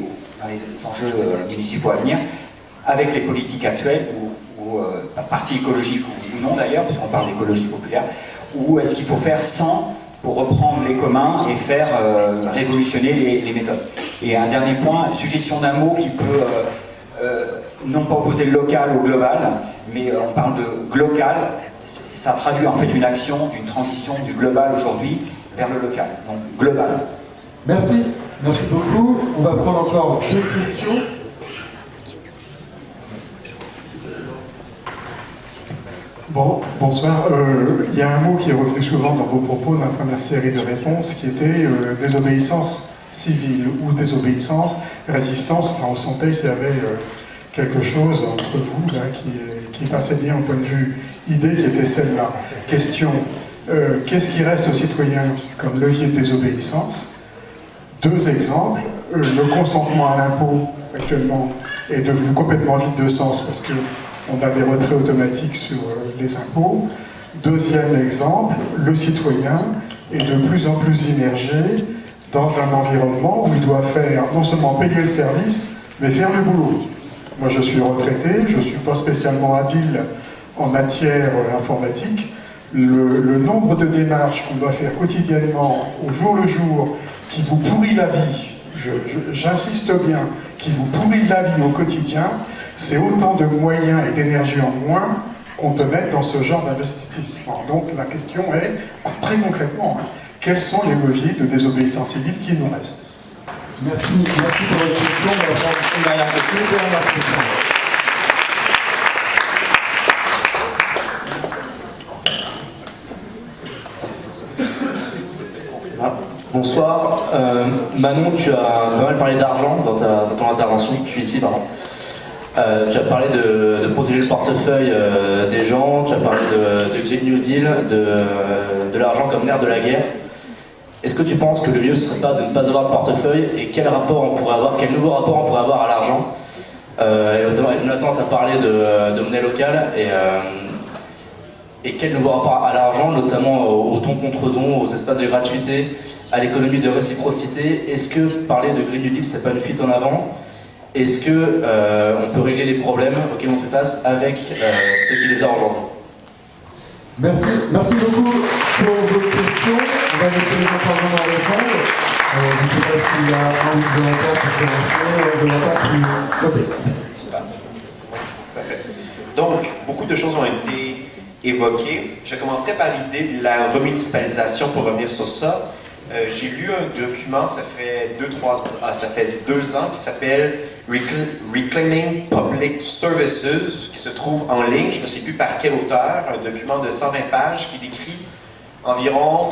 enjeux euh, municipaux à venir, avec les politiques actuelles, ou, euh, parti écologique ou, non d'ailleurs, puisqu'on parle d'écologie populaire, ou est-ce qu'il faut faire sans pour reprendre les communs et faire révolutionner les, méthodes Et un dernier point, suggestion d'un mot qui peut non pas opposer le local au global, mais euh, on parle de glocal, ça traduit en fait une action d'une transition du global aujourd'hui vers le local, donc global. Merci, merci beaucoup. On va prendre encore deux questions. Bon, bonsoir. Euh, il y a un mot qui est revenu souvent dans vos propos dans la première série de réponses qui était euh, désobéissance civile ou désobéissance, résistance. on sentait qu'il y avait quelque chose entre vous qui, passait bien au point de vue idée qui était celle-là. Question, euh, qu'est-ce qui reste aux citoyens comme levier de désobéissance? Deux exemples. Euh, le consentement à l'impôt, actuellement, est devenu complètement vide de sens parce qu'on a des retraits automatiques sur euh, les impôts. Deuxième exemple, le citoyen est de plus en plus immergé dans un environnement où il doit faire non seulement payer le service, mais faire le boulot. Moi, je suis retraité, je ne suis pas spécialement habile en matière informatique. Le, le nombre de démarches qu'on doit faire quotidiennement, au jour le jour, qui vous pourrit la vie, j'insiste bien, qui vous pourrit la vie au quotidien, c'est autant de moyens et d'énergie en moins qu'on peut mettre dans ce genre d'investissement. Donc la question est, très concrètement, quels sont les leviers de désobéissance civile qui nous restent? Merci, merci pour votre question. On va prendre une dernière question. Une dernière question. Bonsoir. Euh, Manon, tu as pas mal parlé d'argent dans, dans, ton intervention. Je suis ici, pardon. Euh, tu as parlé de, protéger le portefeuille euh, des gens, tu as parlé de, Green New Deal, de, l'argent comme nerf de la guerre. Est-ce que tu penses que le mieux serait pas de ne pas avoir de portefeuille et quel rapport on pourrait avoir, quel nouveau rapport on pourrait avoir à l'argent euh, Et notamment, tu as parlé de, monnaie locale et, et quel nouveau rapport à l'argent, notamment aux, dons contre dons, aux espaces de gratuité, à l'économie de réciprocité? Est-ce que parler de Green New Deal, c'est pas une fuite en avant? Est-ce qu'on euh, on peut régler les problèmes auxquels on fait face avec euh, ce qui les a engendrés? Merci, merci beaucoup pour vos questions. On va laisser les intervenants répondre. Euh, je ne sais pas s'il y a un ou deux pour commencer, Parfait. Donc, beaucoup de choses ont été évoquées. Je commencerai par l'idée de la remunicipalisation pour revenir sur ça. Euh, j'ai lu un document, ça fait deux, trois, ah, ça fait deux ans, qui s'appelle Reclaiming Public Services, qui se trouve en ligne, je ne sais plus par quel auteur, un document de 120 pages qui décrit environ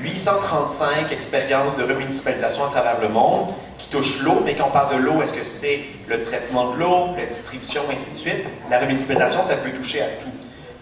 835 expériences de remunicipalisation à travers le monde qui touchent l'eau, mais quand on parle de l'eau, est-ce que c'est le traitement de l'eau, la distribution, ainsi de suite? La remunicipalisation, ça peut toucher à tout.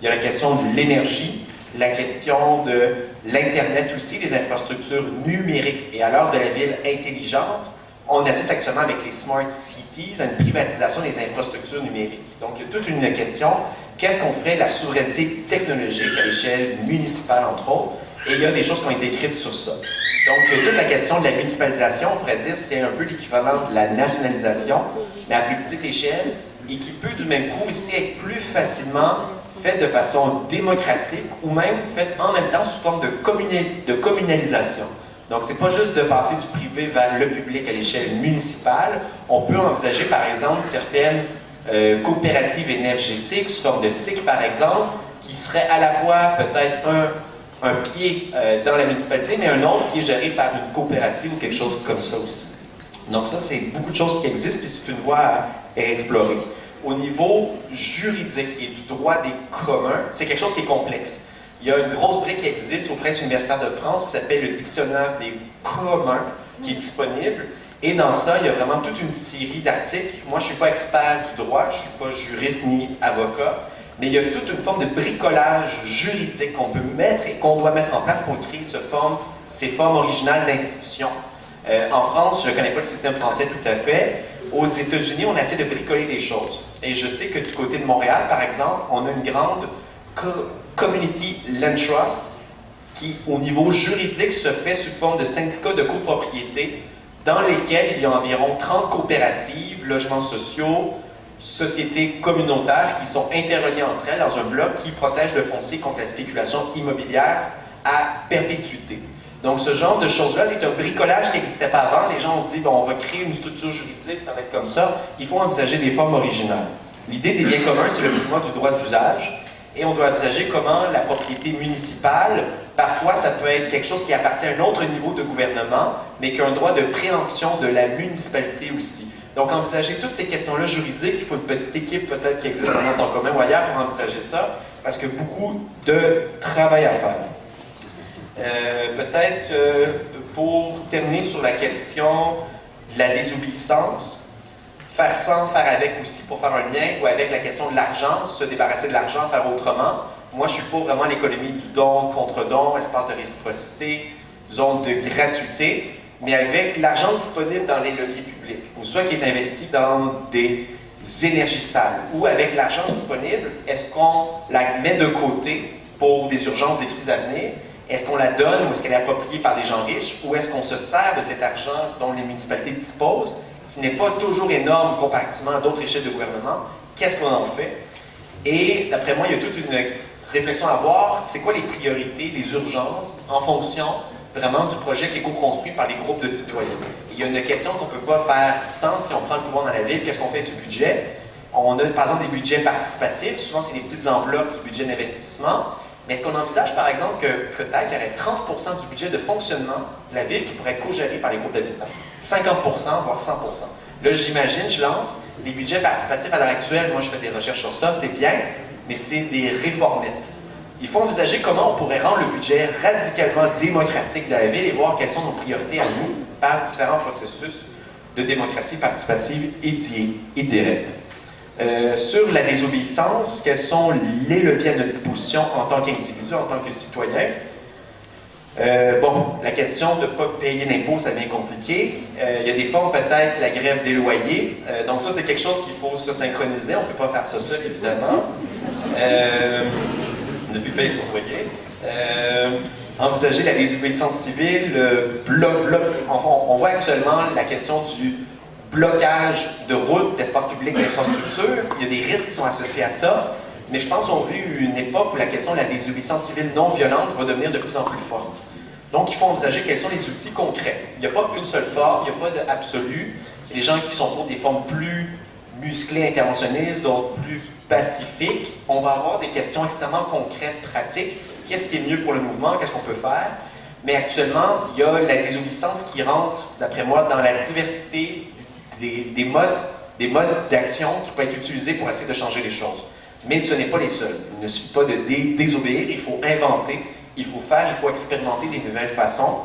Il y a la question de l'énergie, la question de l'Internet aussi, les infrastructures numériques. Et à l'heure de la ville intelligente, on assiste actuellement avec les smart cities à une privatisation des infrastructures numériques. Donc, il y a toute une question, qu'est-ce qu'on ferait de la souveraineté technologique à l'échelle municipale, entre autres, et il y a des choses qui ont été écrites sur ça. Donc, toute la question de la municipalisation, on pourrait dire, c'est un peu l'équivalent de la nationalisation, mais à plus petite échelle, et qui peut du même coup aussi être plus facilement fait de façon démocratique ou même fait en même temps sous forme de, communalisation. Donc, c'est pas juste de passer du privé vers le public à l'échelle municipale. On peut envisager, par exemple, certaines euh, coopératives énergétiques sous forme de SIC, par exemple, qui seraient à la fois peut-être un, pied euh, dans la municipalité, mais un autre qui est géré par une coopérative ou quelque chose comme ça aussi. Donc ça, c'est beaucoup de choses qui existent et c'est une voie à explorer au niveau juridique et du droit des communs, c'est quelque chose qui est complexe. Il y a une grosse brique qui existe au Presse universitaire de France qui s'appelle le Dictionnaire des communs, qui est disponible. Et dans ça, il y a vraiment toute une série d'articles. Moi, je ne suis pas expert du droit, je ne suis pas juriste ni avocat, mais il y a toute une forme de bricolage juridique qu'on peut mettre et qu'on doit mettre en place pour créer ce forme, ces formes originales d'institutions. Euh, en France, je ne connais pas le système français tout à fait, aux États-Unis, on essaie de bricoler des choses. Et je sais que du côté de Montréal, par exemple, on a une grande community land trust qui, au niveau juridique, se fait sous forme de syndicats de copropriété dans lesquels il y a environ 30 coopératives, logements sociaux, sociétés communautaires qui sont interreliées entre elles dans un bloc qui protège le foncier contre la spéculation immobilière à perpétuité. Donc, ce genre de choses-là, c'est un bricolage qui n'existait pas avant. Les gens ont dit, bon, on va créer une structure juridique, ça va être comme ça. Il faut envisager des formes originales. L'idée des biens communs, c'est le mouvement du droit d'usage. Et on doit envisager comment la propriété municipale, parfois, ça peut être quelque chose qui appartient à un autre niveau de gouvernement, mais qui un droit de préemption de la municipalité aussi. Donc, envisager toutes ces questions-là juridiques, il faut une petite équipe peut-être qui existe dans temps commun ou ailleurs pour envisager ça, parce que beaucoup de travail à faire. Euh, peut-être euh, pour terminer sur la question de la désobéissance, faire sans, faire avec aussi pour faire un lien, ou avec la question de l'argent, se débarrasser de l'argent, faire autrement. Moi, je suis pour vraiment l'économie du don, contre-don, espace de réciprocité, zone de gratuité, mais avec l'argent disponible dans les leviers publics, ou soit qui est investi dans des énergies sales, ou avec l'argent disponible, est-ce qu'on la met de côté pour des urgences, des crises à venir, est-ce qu'on la donne ou est-ce qu'elle est appropriée par des gens riches, ou est-ce qu'on se sert de cet argent dont les municipalités disposent, qui n'est pas toujours énorme comparativement à d'autres échelles de gouvernement, qu'est-ce qu'on en fait? Et d'après moi, il y a toute une réflexion à avoir, c'est quoi les priorités, les urgences, en fonction vraiment du projet qui est co-construit par les groupes de citoyens? Il y a une question qu'on ne peut pas faire sans, si on prend le pouvoir dans la ville, qu'est-ce qu'on fait du budget? On a par exemple des budgets participatifs, souvent c'est des petites enveloppes du budget d'investissement, mais est-ce qu'on envisage par exemple que peut-être il y aurait 30% du budget de fonctionnement de la ville qui pourrait être co-géré par les groupes d'habitants? 50% voire 100% Là, j'imagine, je lance, les budgets participatifs à l'heure actuelle, moi je fais des recherches sur ça, c'est bien, mais c'est des réformettes. Il faut envisager comment on pourrait rendre le budget radicalement démocratique de la ville et voir quelles sont nos priorités à nous par différents processus de démocratie participative et, directe. Euh, sur la désobéissance, quels sont les leviers à notre disposition en tant qu'individu, en tant que citoyen? Euh, bon, la question de ne pas payer l'impôt, ça devient compliqué. Euh, il y a des fois, peut-être la grève des loyers. donc ça, c'est quelque chose qu'il faut se synchroniser. On ne peut pas faire ça seul, évidemment ne plus payer son loyer. Envisager la désobéissance civile, le bloc, bloc, on voit actuellement la question du blocage de routes, d'espaces publics, d'infrastructures. Il y a des risques qui sont associés à ça, mais je pense qu'on vit une époque où la question de la désobéissance civile non violente va devenir de plus en plus forte. Donc, il faut envisager quels sont les outils concrets. Il n'y a pas une seule forme, il n'y a pas d'absolu. Les gens qui sont pour des formes plus musclées, interventionnistes, d'autres plus pacifique, on va avoir des questions extrêmement concrètes, pratiques. Qu'est-ce qui est mieux pour le mouvement? Qu'est-ce qu'on peut faire? Mais actuellement, il y a la désobéissance qui rentre, d'après moi, dans la diversité des, modes des modes d'action qui peuvent être utilisés pour essayer de changer les choses. Mais ce n'est pas les seuls. Il ne suffit pas de désobéir, il faut inventer, il faut faire, il faut expérimenter des nouvelles façons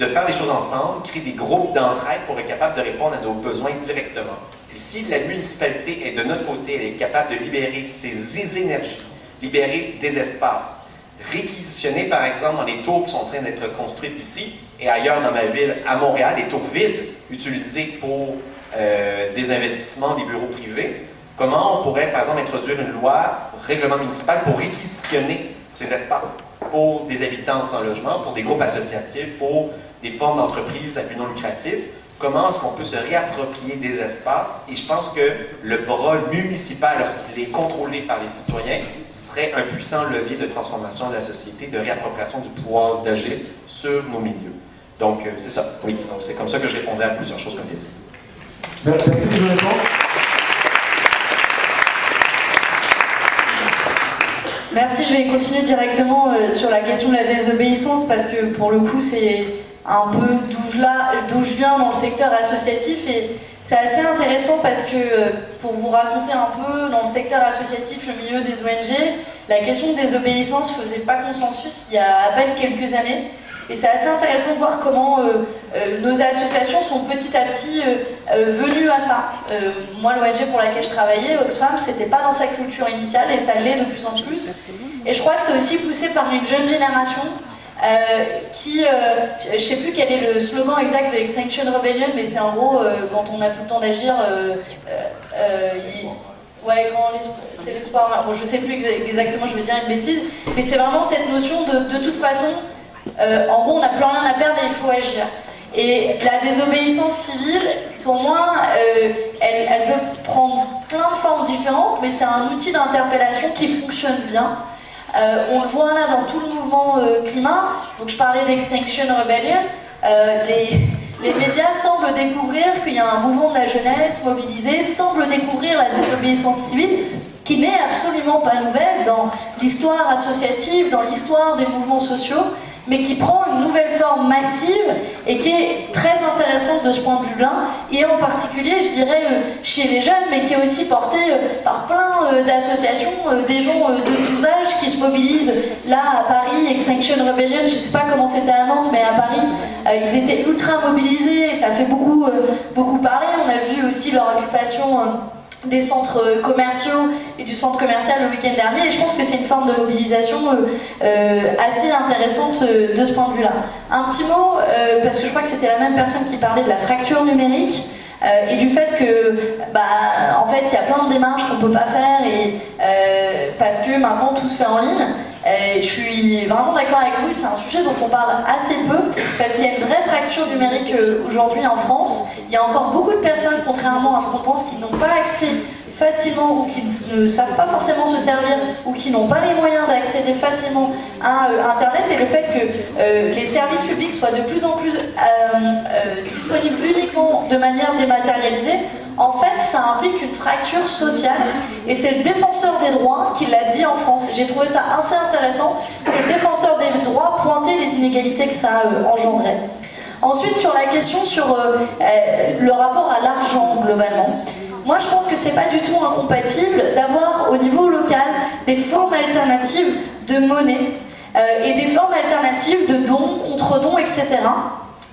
de faire des choses ensemble, créer des groupes d'entraide pour être capable de répondre à nos besoins directement. Et si la municipalité est de notre côté, elle est capable de libérer ses énergies, libérer des espaces, réquisitionner par exemple dans les tours qui sont en train d'être construites ici et ailleurs dans ma ville, à Montréal, des tours vides utilisés pour euh, des investissements des bureaux privés, comment on pourrait par exemple introduire une loi, règlement municipal pour réquisitionner ces espaces pour des habitants sans logement, pour des groupes associatifs, pour des formes d'entreprises à but non lucratif, comment est-ce qu'on peut se réapproprier des espaces? Et je pense que le bras municipal, lorsqu'il est contrôlé par les citoyens, serait un puissant levier de transformation de la société, de réappropriation du pouvoir d'agir sur nos milieux. Donc, euh, c'est ça. Oui, c'est comme ça que je répondais à plusieurs choses comme dit. Merci, Merci, je vais continuer directement euh, sur la question de la désobéissance parce que pour le coup c'est un peu d'où je, viens dans le secteur associatif et c'est assez intéressant parce que euh, pour vous raconter un peu dans le secteur associatif, le milieu des ONG, la question de désobéissance faisait pas consensus il y a à peine quelques années et c'est assez intéressant de voir comment euh, euh, nos associations sont petit à petit venues à ça. moi, l'ONG pour laquelle je travaillais, Oxfam, c'était pas dans sa culture initiale et ça l'est de plus en plus. Et je crois que c'est aussi poussé par une jeune génération euh, qui, euh, je ne sais plus quel est le slogan exact de Extinction Rebellion, mais c'est en gros, euh, quand on n'a plus le temps d'agir, ouais, c'est l'espoir, bon, je sais plus exactement, je vais dire une bêtise, mais c'est vraiment cette notion de, de toute façon, en gros, on n'a plus rien à perdre et il faut agir. Et la désobéissance civile, pour moi, elle, elle, peut prendre plein de formes différentes, mais c'est un outil d'interpellation qui fonctionne bien. Euh, on le voit là dans tout le mouvement euh, climat. Donc je parlais d'Extinction Rebellion. Euh, les, médias semblent découvrir qu'il y a un mouvement de la jeunesse mobilisé, semblent découvrir la désobéissance civile, qui n'est absolument pas nouvelle dans l'histoire associative, dans l'histoire des mouvements sociaux, mais qui prend une nouvelle forme massive et qui est très intéressante de ce point de vue-là, et en particulier, je dirais, euh, chez les jeunes, mais qui est aussi portée euh, par plein euh, d'associations, des gens de tous âges qui se mobilisent. Là, à Paris, Extinction Rebellion, je sais pas comment c'était à Nantes, mais à Paris, ils étaient ultra mobilisés, ça fait beaucoup, beaucoup parler. On a vu aussi leur occupation des centres commerciaux et du centre commercial le week-end dernier et je pense que c'est une forme de mobilisation euh, euh, assez intéressante euh, de ce point de vue-là. Un petit mot, parce que je crois que c'était la même personne qui parlait de la fracture numérique et du fait que, bah, en fait, il y a plein de démarches qu'on peut pas faire et, parce que maintenant tout se fait en ligne. je suis vraiment d'accord avec vous, c'est un sujet dont on parle assez peu parce qu'il y a une vraie fracture numérique aujourd'hui en France. Il y a encore beaucoup de personnes, contrairement à ce qu'on pense, qui n'ont pas accès facilement ou qui ne savent pas forcément se servir ou qui n'ont pas les moyens d'accéder facilement à euh, Internet et le fait que euh, les services publics soient de plus en plus euh, disponibles uniquement de manière dématérialisée, en fait, ça implique une fracture sociale et c'est le défenseur des droits qui l'a dit en France. J'ai trouvé ça assez intéressant parce que le défenseur des droits pointait les inégalités que ça engendrait. Ensuite, sur la question sur le rapport à l'argent globalement, moi, je pense que c'est pas du tout incompatible d'avoir au niveau local des formes alternatives de monnaie euh, et des formes alternatives de dons, contre-dons, etc.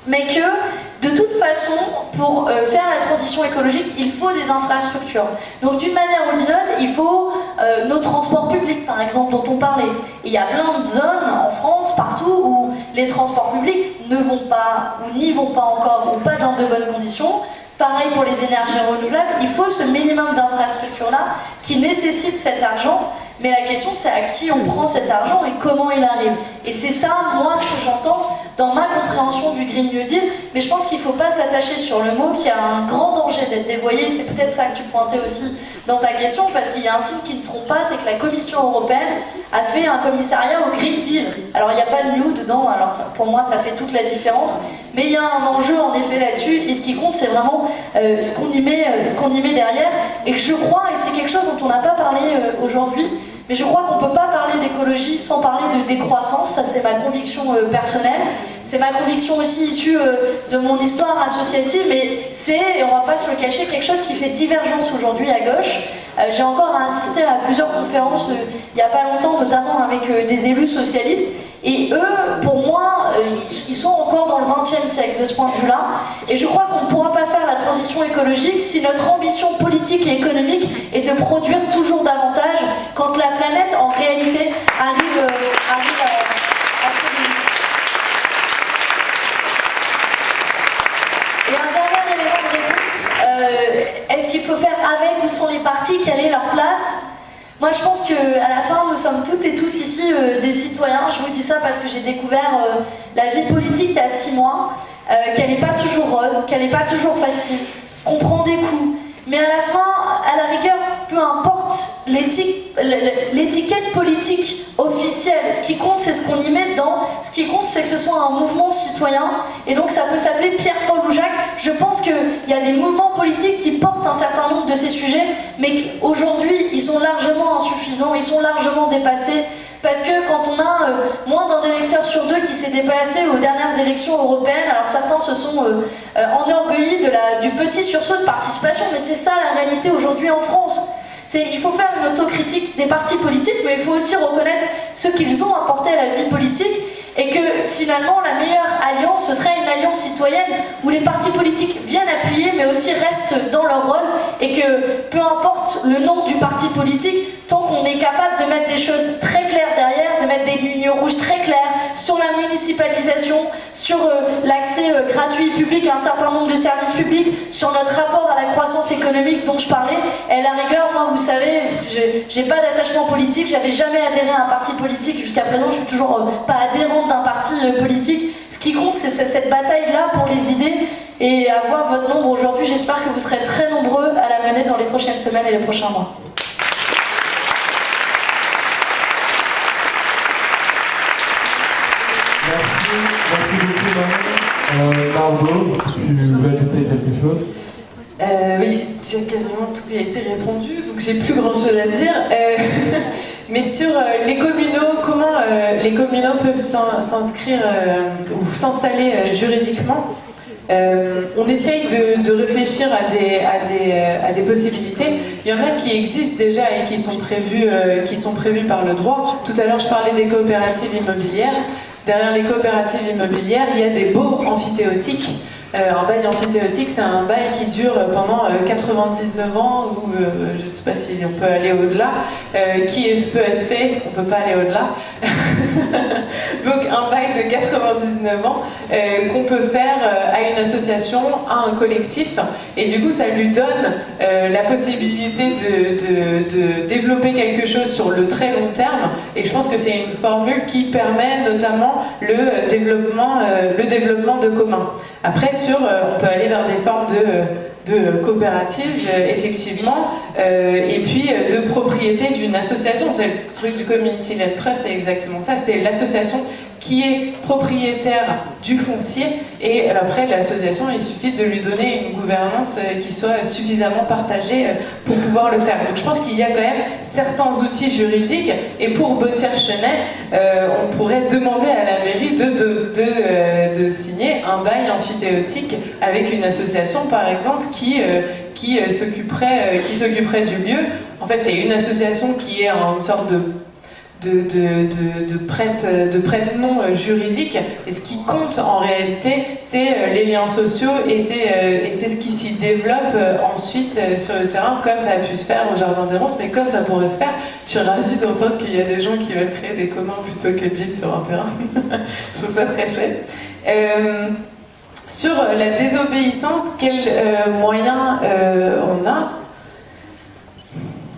Mais que, de toute façon, pour euh, faire la transition écologique, il faut des infrastructures. Donc, d'une manière ou d'une autre, il faut euh, nos transports publics, par exemple, dont on parlait. il y a plein de zones en France, partout, où les transports publics ne vont pas, ou n'y vont pas encore, ou pas dans de bonnes conditions. Pareil pour les énergies renouvelables, il faut ce minimum d'infrastructures-là qui nécessite cet argent, mais la question c'est à qui on prend cet argent et comment il arrive. Et c'est ça, moi, ce que j'entends dans ma compréhension du Green New Deal, mais je pense qu'il ne faut pas s'attacher sur le mot qui a un grand danger d'être dévoyé, c'est peut-être ça que tu pointais aussi dans ta question, parce qu'il y a un signe qui ne trompe pas, c'est que la Commission européenne a fait un commissariat au Green Deal. Alors il n'y a pas de new dedans, alors pour moi ça fait toute la différence, mais il y a un enjeu en effet là-dessus, et ce qui compte c'est vraiment euh, ce qu'on y, met, euh, ce y met derrière, et je crois, et c'est quelque chose dont on n'a pas parlé euh, aujourd'hui, mais je crois qu'on ne peut pas parler d'écologie sans parler de décroissance, ça c'est ma conviction personnelle. C'est ma conviction aussi issue de mon histoire associative, mais c'est, et on va pas se le cacher, quelque chose qui fait divergence aujourd'hui à gauche. J'ai encore assisté à plusieurs conférences il n'y a pas longtemps, notamment avec des élus socialistes, et eux, pour moi, euh, ils sont encore dans le XXe siècle de ce point de vue-là. Et je crois qu'on ne pourra pas faire la transition écologique si notre ambition politique et économique est de produire toujours davantage quand la planète, en réalité, arrive, euh, arrive à, euh, est-ce qu'il faut faire avec ou sans les partis? Quelle est leur place? Moi, je pense qu'à la fin, nous sommes toutes et tous ici euh, des citoyens. Je vous dis ça parce que j'ai découvert euh, la vie politique il y a six mois, euh, qu'elle n'est pas toujours rose, qu'elle n'est pas toujours facile, qu'on prend des coups. Mais à la fin, à la rigueur, peu importe l'étiquette politique officielle, ce qui compte, c'est ce qu'on y met dedans. Ce qui compte, c'est que ce soit un mouvement citoyen. Et donc, ça peut s'appeler Pierre-Paul ou Jacques. Je pense qu'il y a des mouvements politiques qui portent un certain nombre de ces sujets, mais aujourd'hui, ils sont largement insuffisants, ils sont largement dépassés. Parce que quand on a euh, moins d'un électeur sur deux qui s'est déplacé aux dernières élections européennes, alors certains se sont euh, euh, enorgueillis du petit sursaut de participation, mais c'est ça la réalité aujourd'hui en France il faut faire une autocritique des partis politiques, mais il faut aussi reconnaître ce qu'ils ont apporté à la vie politique et que finalement la meilleure alliance ce serait une alliance citoyenne où les partis politiques viennent appuyer mais aussi restent dans leur rôle et que peu importe le nom du parti politique, tant qu'on est capable de mettre des choses très des lignes rouges très claires sur la municipalisation, sur euh, l'accès euh, gratuit public à un certain nombre de services publics, sur notre rapport à la croissance économique dont je parlais, et la rigueur, moi vous savez, j'ai pas d'attachement politique, j'avais jamais adhéré à un parti politique jusqu'à présent, je suis toujours euh, pas adhérente d'un parti politique. Ce qui compte, c'est cette bataille-là pour les idées et avoir votre nombre aujourd'hui, j'espère que vous serez très nombreux à la mener dans les prochaines semaines et les prochains mois. Euh, Margot, si tu veux ajouter quelque chose Oui, j'ai quasiment tout qui a été répondu, donc j'ai plus grand chose à dire. Euh, Mais sur euh, les communaux, comment euh, les communaux peuvent s'inscrire ou s'installer juridiquement? On essaye de, réfléchir à des, possibilités. Il y en a qui existent déjà et qui sont, prévues, qui sont prévues par le droit. Tout à l'heure, je parlais des coopératives immobilières. Derrière les coopératives immobilières, il y a des beaux amphithéotiques euh, un bail amphithéotique, c'est un bail qui dure pendant 99 euh, ans, ou euh, je ne sais pas si on peut aller au-delà, qui peut être fait, on ne peut pas aller au-delà. Donc un bail de 99 ans qu'on peut faire à une association, à un collectif, et du coup ça lui donne la possibilité de, de, développer quelque chose sur le très long terme, et je pense que c'est une formule qui permet notamment le développement, le développement de commun. Après, sur, euh, on peut aller vers des formes de, de coopératives, euh, effectivement, euh, et puis de propriété d'une association. Le truc du community led trust, c'est exactement ça. C'est l'association qui est propriétaire du foncier et après l'association il suffit de lui donner une gouvernance qui soit suffisamment partagée pour pouvoir le faire. Donc je pense qu'il y a quand même certains outils juridiques et pour Bottière Chenet on pourrait demander à la mairie de, de, de, signer un bail amphithéotique avec une association par exemple qui, s'occuperait qui s'occuperait du lieu. En fait c'est une association qui est une sorte de de, de, de, prête, de prête-nom euh. Et ce qui compte en réalité, c'est euh, les liens sociaux et c'est euh, ce qui s'y développe ensuite sur le terrain, comme ça a pu se faire au Jardin des Ronces, mais comme ça pourrait se faire. Je suis ravie d'entendre qu'il y a des gens qui veulent créer des communs plutôt que de vivre sur un terrain. Je trouve ça très chouette. sur la désobéissance, quels moyens on a?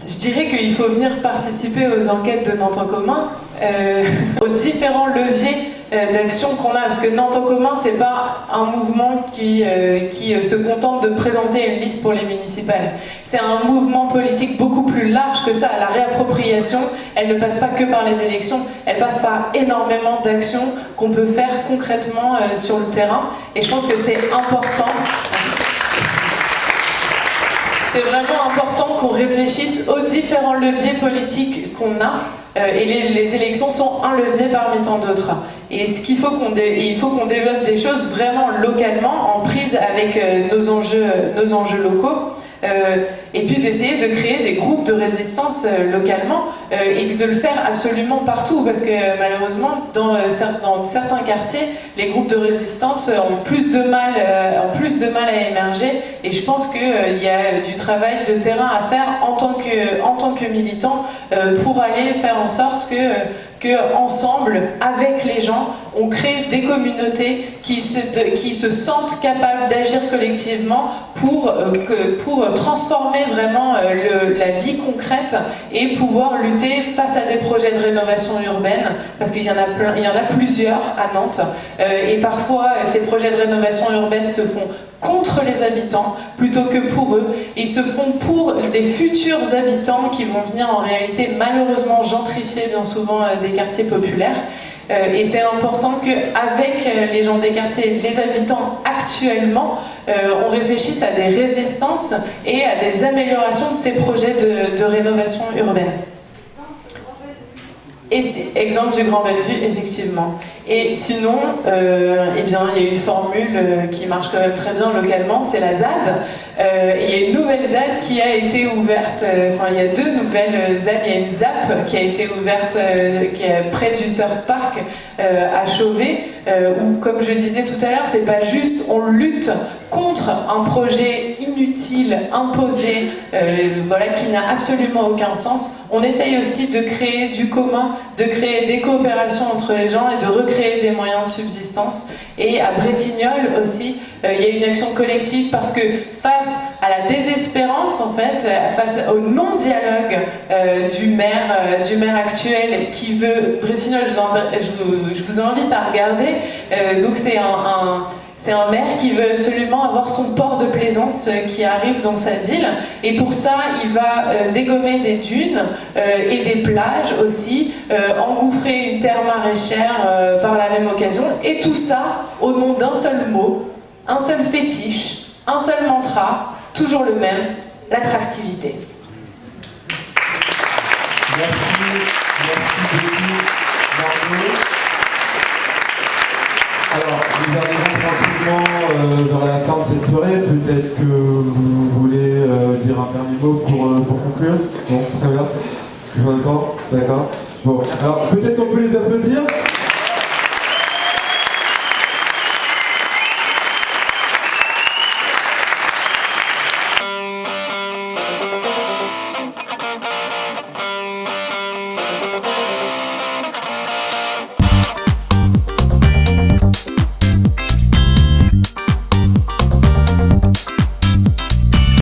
Je dirais qu'il faut venir participer aux enquêtes de Nantes en commun, euh, aux différents leviers euh, d'action qu'on a, parce que Nantes en commun, c'est pas un mouvement qui, euh, qui se contente de présenter une liste pour les municipales. C'est un mouvement politique beaucoup plus large que ça. La réappropriation, elle ne passe pas que par les élections, elle passe par énormément d'actions qu'on peut faire concrètement sur le terrain. Et je pense que c'est important c'est vraiment important qu'on réfléchisse aux différents leviers politiques qu'on a. Euh, et les, élections sont un levier parmi tant d'autres. Et ce qu'il faut qu'on il faut qu'on développe des choses vraiment localement, en prise avec euh, nos, enjeux, nos enjeux locaux. Euh, et puis d'essayer de créer des groupes de résistance euh, localement euh, et de le faire absolument partout parce que malheureusement dans, certains quartiers les groupes de résistance ont plus de mal, ont plus de mal à émerger et je pense qu'il y a du travail de terrain à faire en tant que, en tant que militant pour aller faire en sorte que que ensemble, avec les gens, on crée des communautés qui se, sentent capables d'agir collectivement pour, euh, transformer vraiment euh, la vie concrète et pouvoir lutter face à des projets de rénovation urbaine, parce qu'il y, en a plein, il y en a plusieurs à Nantes, euh, et parfois ces projets de rénovation urbaine se font contre les habitants plutôt que pour eux. Ils se font pour des futurs habitants qui vont venir en réalité malheureusement gentrifier bien souvent euh, des quartiers populaires. Euh, et c'est important qu'avec euh, les gens des quartiers, les habitants actuellement, on réfléchisse à des résistances et à des améliorations de ces projets de rénovation urbaine. Exemple du Grand Bellevue, effectivement. Et sinon, euh, eh bien, il y a une formule euh, qui marche quand même très bien localement, c'est la ZAD. Euh, il y a une nouvelle ZAD qui a été ouverte, enfin il y a deux nouvelles ZAD, il y a une ZAP qui a été ouverte qui est près du Surf Park à Chauvet, où comme je disais tout à l'heure, c'est pas juste on lutte contre un projet inutile, imposé, voilà, qui n'a absolument aucun sens. On essaye aussi de créer du commun, de créer des coopérations entre les gens et de recréer des moyens de subsistance. Et à Bretignolles aussi, euh, il y a une action collective parce que face à la désespérance, en fait, euh, face au non-dialogue euh, du, maire, du maire actuel qui veut... Bretignolles, je vous, invite à regarder. donc c'est un c'est un maire qui veut absolument avoir son port de plaisance euh, qui arrive dans sa ville. Et pour ça, il va euh, dégommer des dunes euh, et des plages aussi, engouffrer une terre maraîchère par la même occasion. Et tout ça au nom d'un seul mot, un seul fétiche, un seul mantra, toujours le même, l'attractivité. Merci. Vers la fin de cette soirée. Peut-être que vous voulez euh, dire un dernier mot pour, euh, pour conclure? Bon, très bien. Je vous attends, d'accord. Bon, alors peut-être qu'on peut les applaudir?